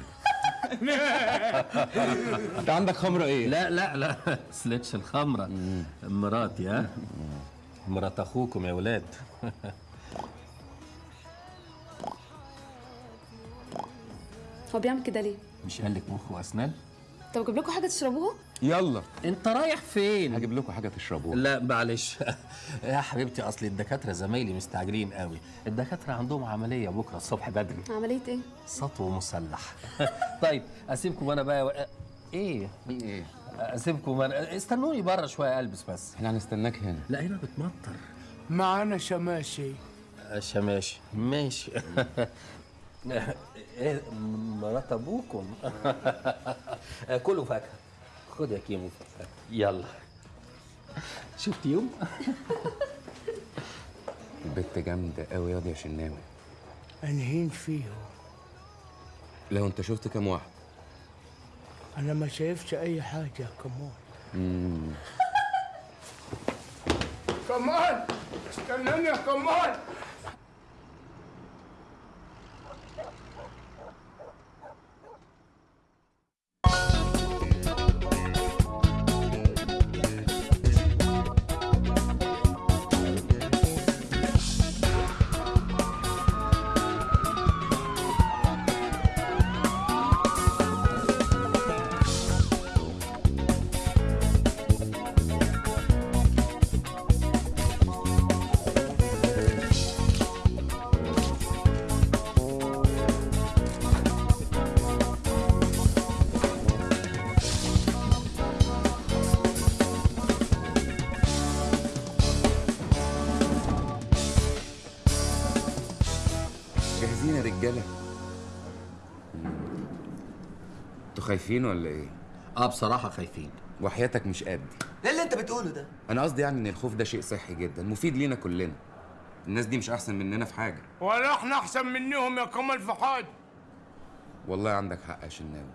انت عندك خمرة إيه؟ لا لا لا. سلتش الخمرة. مراتي ها؟ مرات أخوكم يا ولاد. هو بيعمل كده ليه؟ مش قال لك مخ واسنان طب أجيب لكم حاجة تشربوها؟ يلا. انت رايح فين؟ هجيب لكم حاجة تشربوها. لا معلش. يا حبيبتي أصل الدكاترة زمايلي مستعجلين قوي. الدكاترة عندهم عملية بكرة الصبح بدري. عملية إيه؟ سطو مسلح. طيب أسيبكم أنا بقى و... إيه؟ إيه؟ أسيبكم أنا استنوني بره شوية ألبس بس. إحنا هنستناك هنا. لا هنا بتمطر. معانا شماشي. شماشي. ماشي. إيه مرات أبوكم. كلوا فاكهة. خد يا كيمو. يلا. شفت يوم؟ البت جامدة قوي ياض يا شناوي. أنهين فيه. لو أنت شفت كام واحد. أنا ما شايفش أي حاجة يا كمال امم كمال استناني يا كمال خايفين ولا إيه؟ آه بصراحة خايفين. وحياتك مش قدي إيه اللي انت بتقوله ده. أنا قصدي يعني ان الخوف ده شيء صحي جدا مفيد لينا كلنا. الناس دي مش احسن مننا في حاجة. ولا إحنا احسن منهم يا كمال في حاجة والله عندك حق يا شناوي.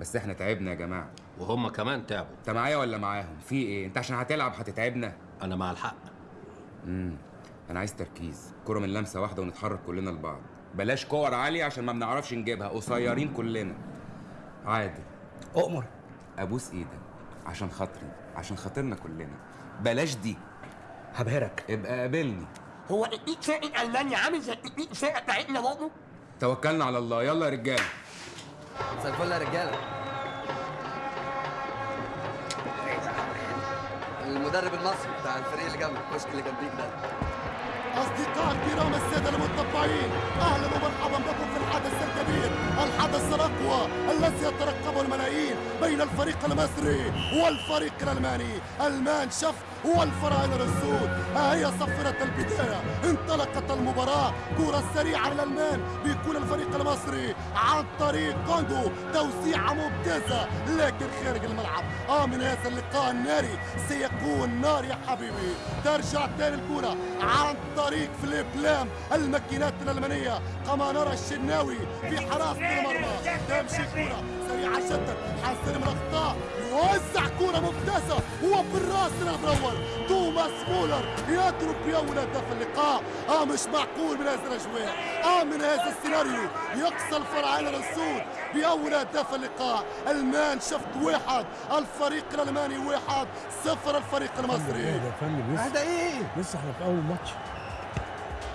بس إحنا تعبنا يا جماعة. وهم كمان تعبوا. انت معايا ولا معاهم؟ في إيه؟ انت عشان هتلعب هتتعبنا. أنا مع الحق. امم أنا عايز تركيز. كرة من لمسة واحدة ونتحرك كلنا لبعض. بلاش كور عالية عشان ما بنعرفش نجيبها. قصيرين كلنا. عادل أؤمر. أبوس إيدك عشان خاطري. عشان خاطرنا كلنا. بلاش دي. هبهرك. ابقى قابلني. هو التكنيك فرقة ألمانيا عامل زي التكنيك الفرقة بتاعتنا برضه؟ توكلنا على الله. يلا يا رجالة. مساء الفل يا رجالة. المدرب المصري بتاع الفريق اللي جنبك الكشك اللي جنبيك ده. أصدقاء الكرام السادة المتطبعين أهلا ومرحبا بكم في الحدث الكبير الحدث الأقوى الذي يترقبه الملايين بين الفريق المصري والفريق الألماني. المان شف والفراعنة السود ها هي صفرة البداية. انطلقت المباراة. كرة سريعة للألمان بيكون الفريق المصري عن طريق كوندو. توسيعة ممتازة لكن خارج الملعب. آه من هذا اللقاء الناري سيكون نار يا حبيبي. ترجع تاني الكرة عن طريق فيليب لام. الماكينات الألمانية. كما نرى الشناوي في حراسة المرمى. تمشي كرة سريعة جدا. حذر من الأخطاء. يوزع كرة ممتازة وبالراس الأبرور توماس مولر يضرب بأول هدف اللقاء. آه مش معقول من هذا الأجواء. آه من هذا السيناريو يقصى الفراعنة السود بأول هدف اللقاء. المان شفت واحد الفريق الألماني واحد صفر الفريق المصري. يا فندم لسه هذا إيه؟ لسه إحنا في أول ماتش.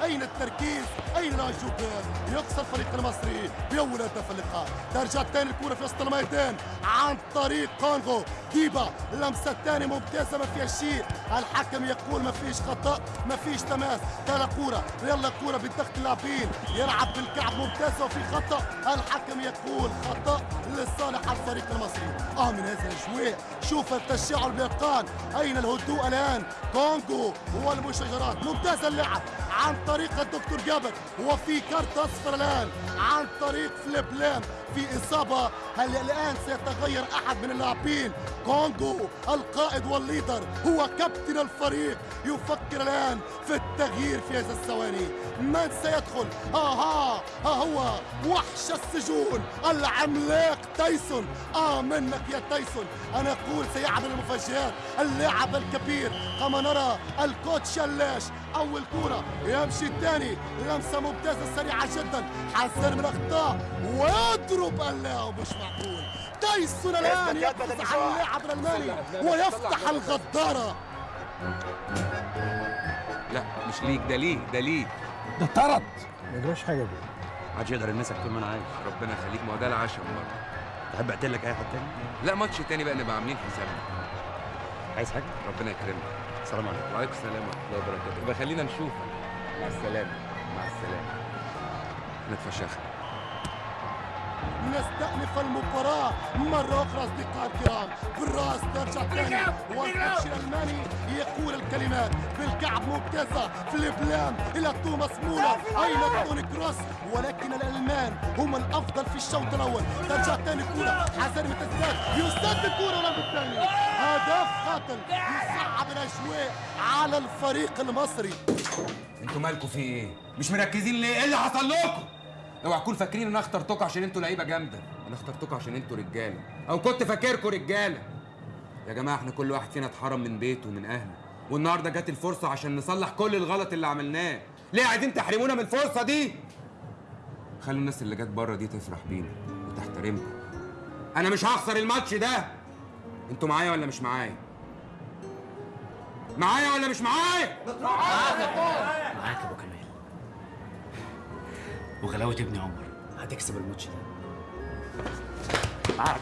أين التركيز؟ أين الانجوبير يقصى الفريق المصري بأول هدف اللقاء. ترجع تاني الكرة في وسط الميدان عن طريق كونغو. ديبا اللمسة الثانية ممتازة ما فيها شيء الحكم يقول ما فيش خطأ ما فيش تماس. تلا كورة يلا كورة بالضغط اللاعبين. يلعب بالكعب ممتازة وفي خطأ. الحكم يقول خطأ لصالح الفريق المصري. آه من هذا الأجواء شوف التشاعر بيقان أين الهدوء الآن؟ كونغو هو المشاجرات ممتاز اللعب عن طريق الدكتور جابر. وفي كارت أصفر الآن عن طريق فليب لام في إصابة هل الآن سيتغير أحد من اللاعبين؟ كونغو القائد والليدر هو كابتن الفريق. يفكر الآن في التغيير في هذا الثواني. من سيدخل؟ آها ها هو وحش السجون العملاق تايسون. آه منك يا تايسون؟ أنا أقول سيعمل المفاجآت. اللاعب الكبير كما نرى الكوتش شلاش أول كرة يمشي الثاني لمسة ممتازة سريعة جدا حذر من أخطاء ويضرب اللاعب مش معقول تايسون الآن يقفز على اللاعب الألماني ويفتح الغدارة لا مش ليك ده ليه ده ليه ده طرد ما يجراش حاجة دي محدش يقدر يلمسك طول ما أنا عايش ربنا يخليك ما هو ده العشم برضه تحب اقتل لك اي حد تاني؟ لا ماتش تاني بقى نبقى عاملين حسابنا عايز حاجة؟ ربنا يكرمك السلام عليكم. وعليكم السلام ورحمة الله وبركاته. يبقى خلينا نشوفك مع السلامة. مع السلامة. نتفشخ نستأنف المباراة مرة أخرى أصدقاء الكرام. بالرأس ترجع ثاني وال coach الألماني يقول الكلمات. بالكعب ممتازة فيليب لام إلى توماس مولر. أين توني كروس؟ ولكن الألمان هم الأفضل في الشوط الأول. ترجع ثاني كرة حسن متزداد يسدد كرة ولم الثاني هدف قاتل يصعب الأجواء على الفريق المصري أنتوا مالكوا في إيه؟ مش مركزين ليه؟ إيه اللي حصل لكم؟ اوعوا تكونوا فاكرين ان أنا اخترتكم عشان أنتوا لعيبة جامدة، أنا اخترتكم عشان أنتوا رجالة، أو كنت فاكركم رجالة. يا جماعة إحنا كل واحد فينا اتحرم من بيته ومن أهله، والنهاردة جت الفرصة عشان نصلح كل الغلط اللي عملناه. ليه عايزين تحرمونا من الفرصة دي؟ خلوا الناس اللي جت بره دي تفرح بينا وتحترمكم. أنا مش هخسر الماتش ده. أنتوا معايا ولا مش معايا؟ معايا ولا مش معايا؟ معاك أبو كمال وغلاوة ابن عمر هتكسب الماتش ده معاك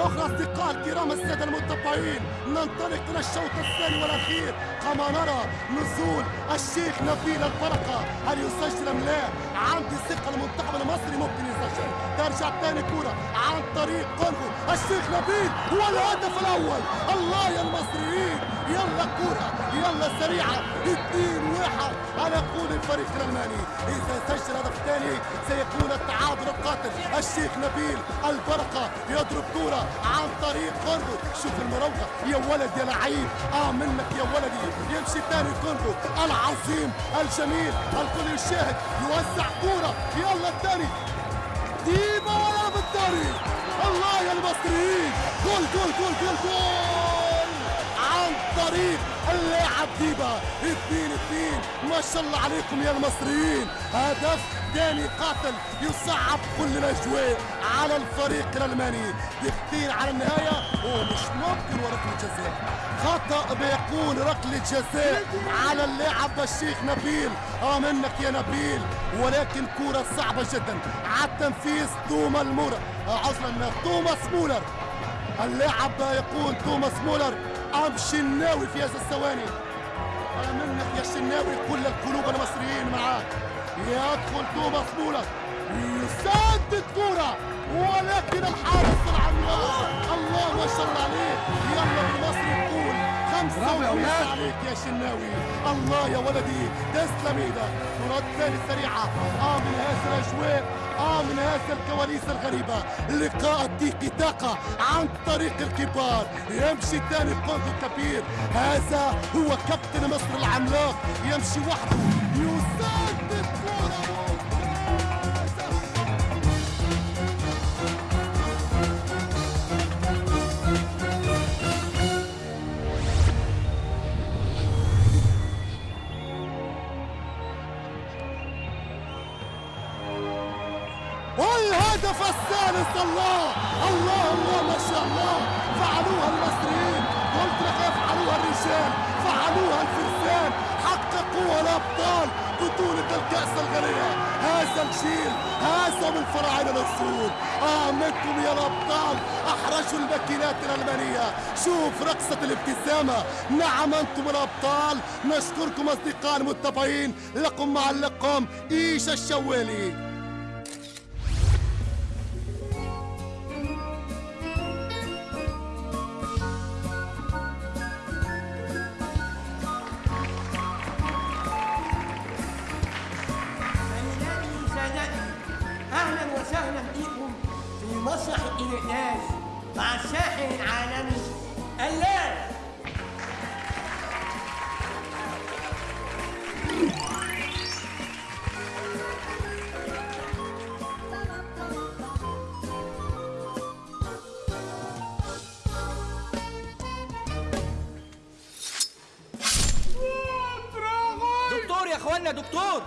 أخرى أصدقاء الكرام السادة المتابعين ننطلق إلى الشوط الثاني والأخير. كما نرى نزول الشيخ نبيل البركة هل يسجل أم لا؟ عندي ثقة المنتخب المصري ممكن يسجل. ترجع ثاني كرة عن طريق كونغو الشيخ نبيل والهدف الأول. الله يا المصريين. يلا كرة يلا سريعة. اثنين واحد. أنا أقول الفريق الألماني. إذا سجل هدف ثاني سيكون التعادل القاتل. الشيخ نبيل البركة يضرب كرة. عن طريق كونغو شوف المراوغة. يا ولد يا لعيب. آه منك يا ولدي. يمشي ثاني كونغو العظيم الجميل الكل يشاهد. يوزع كرة يلا الثاني ديما ولا بالطريق الله يا المصريين. جول جول جول جول جول. عن طريق اللاعب ديبا اثنين اثنين. ما شاء الله عليكم يا المصريين. هدف ثاني قاتل يصعب كل الاجواء على الفريق الألماني. دقيقتين على النهاية. ومش ممكن وركله جزاء خطأ بيكون ركله جزاء على اللاعب الشيخ نبيل. آه منك يا نبيل ولكن كرة صعبة جدا. على التنفيذ توما المورا عذرا توماس مولر. اللاعب يقول توماس مولر أمام شناوي في هذه الثواني. أنا منك يا شناوي كل القلوب المصريين معاك يدخل توماس مولر يسدد كرة ولكن الحارس العملاق الله ما شاء الله عليه. يلا المصري يقول خمسة برافو يا وخمسة ولاد. عليك يا شناوي. الله يا ولدي تسلم إيدك كرات ثاني سريعة آه من هذه الأجواء. آه من هذه الكواليس الغريبة. لقاء التيكي تاكا عن طريق الكبار. يمشي ثاني كونغو كبير هذا هو كابتن مصر العملاق. يمشي وحده. الهدف الثالث الله الله الله ما شاء الله. فعلوها المصريين قلت لك يفعلوها الرجال فعلوها الفرسان. حققوها الأبطال بطولة الكأس الغنية هذا الجيل هذا من فراعنة السود أعمدكم يا الأبطال أحرجوا الماكينات الألمانية. شوف رقصة الابتسامة. نعم أنتم الأبطال نشكركم أصدقاء المتابعين لكم معلقكم إيشا الشوالي؟ مسرح الانعاش مع الساحر العالمي اللال دكتور يا اخوانا دكتور.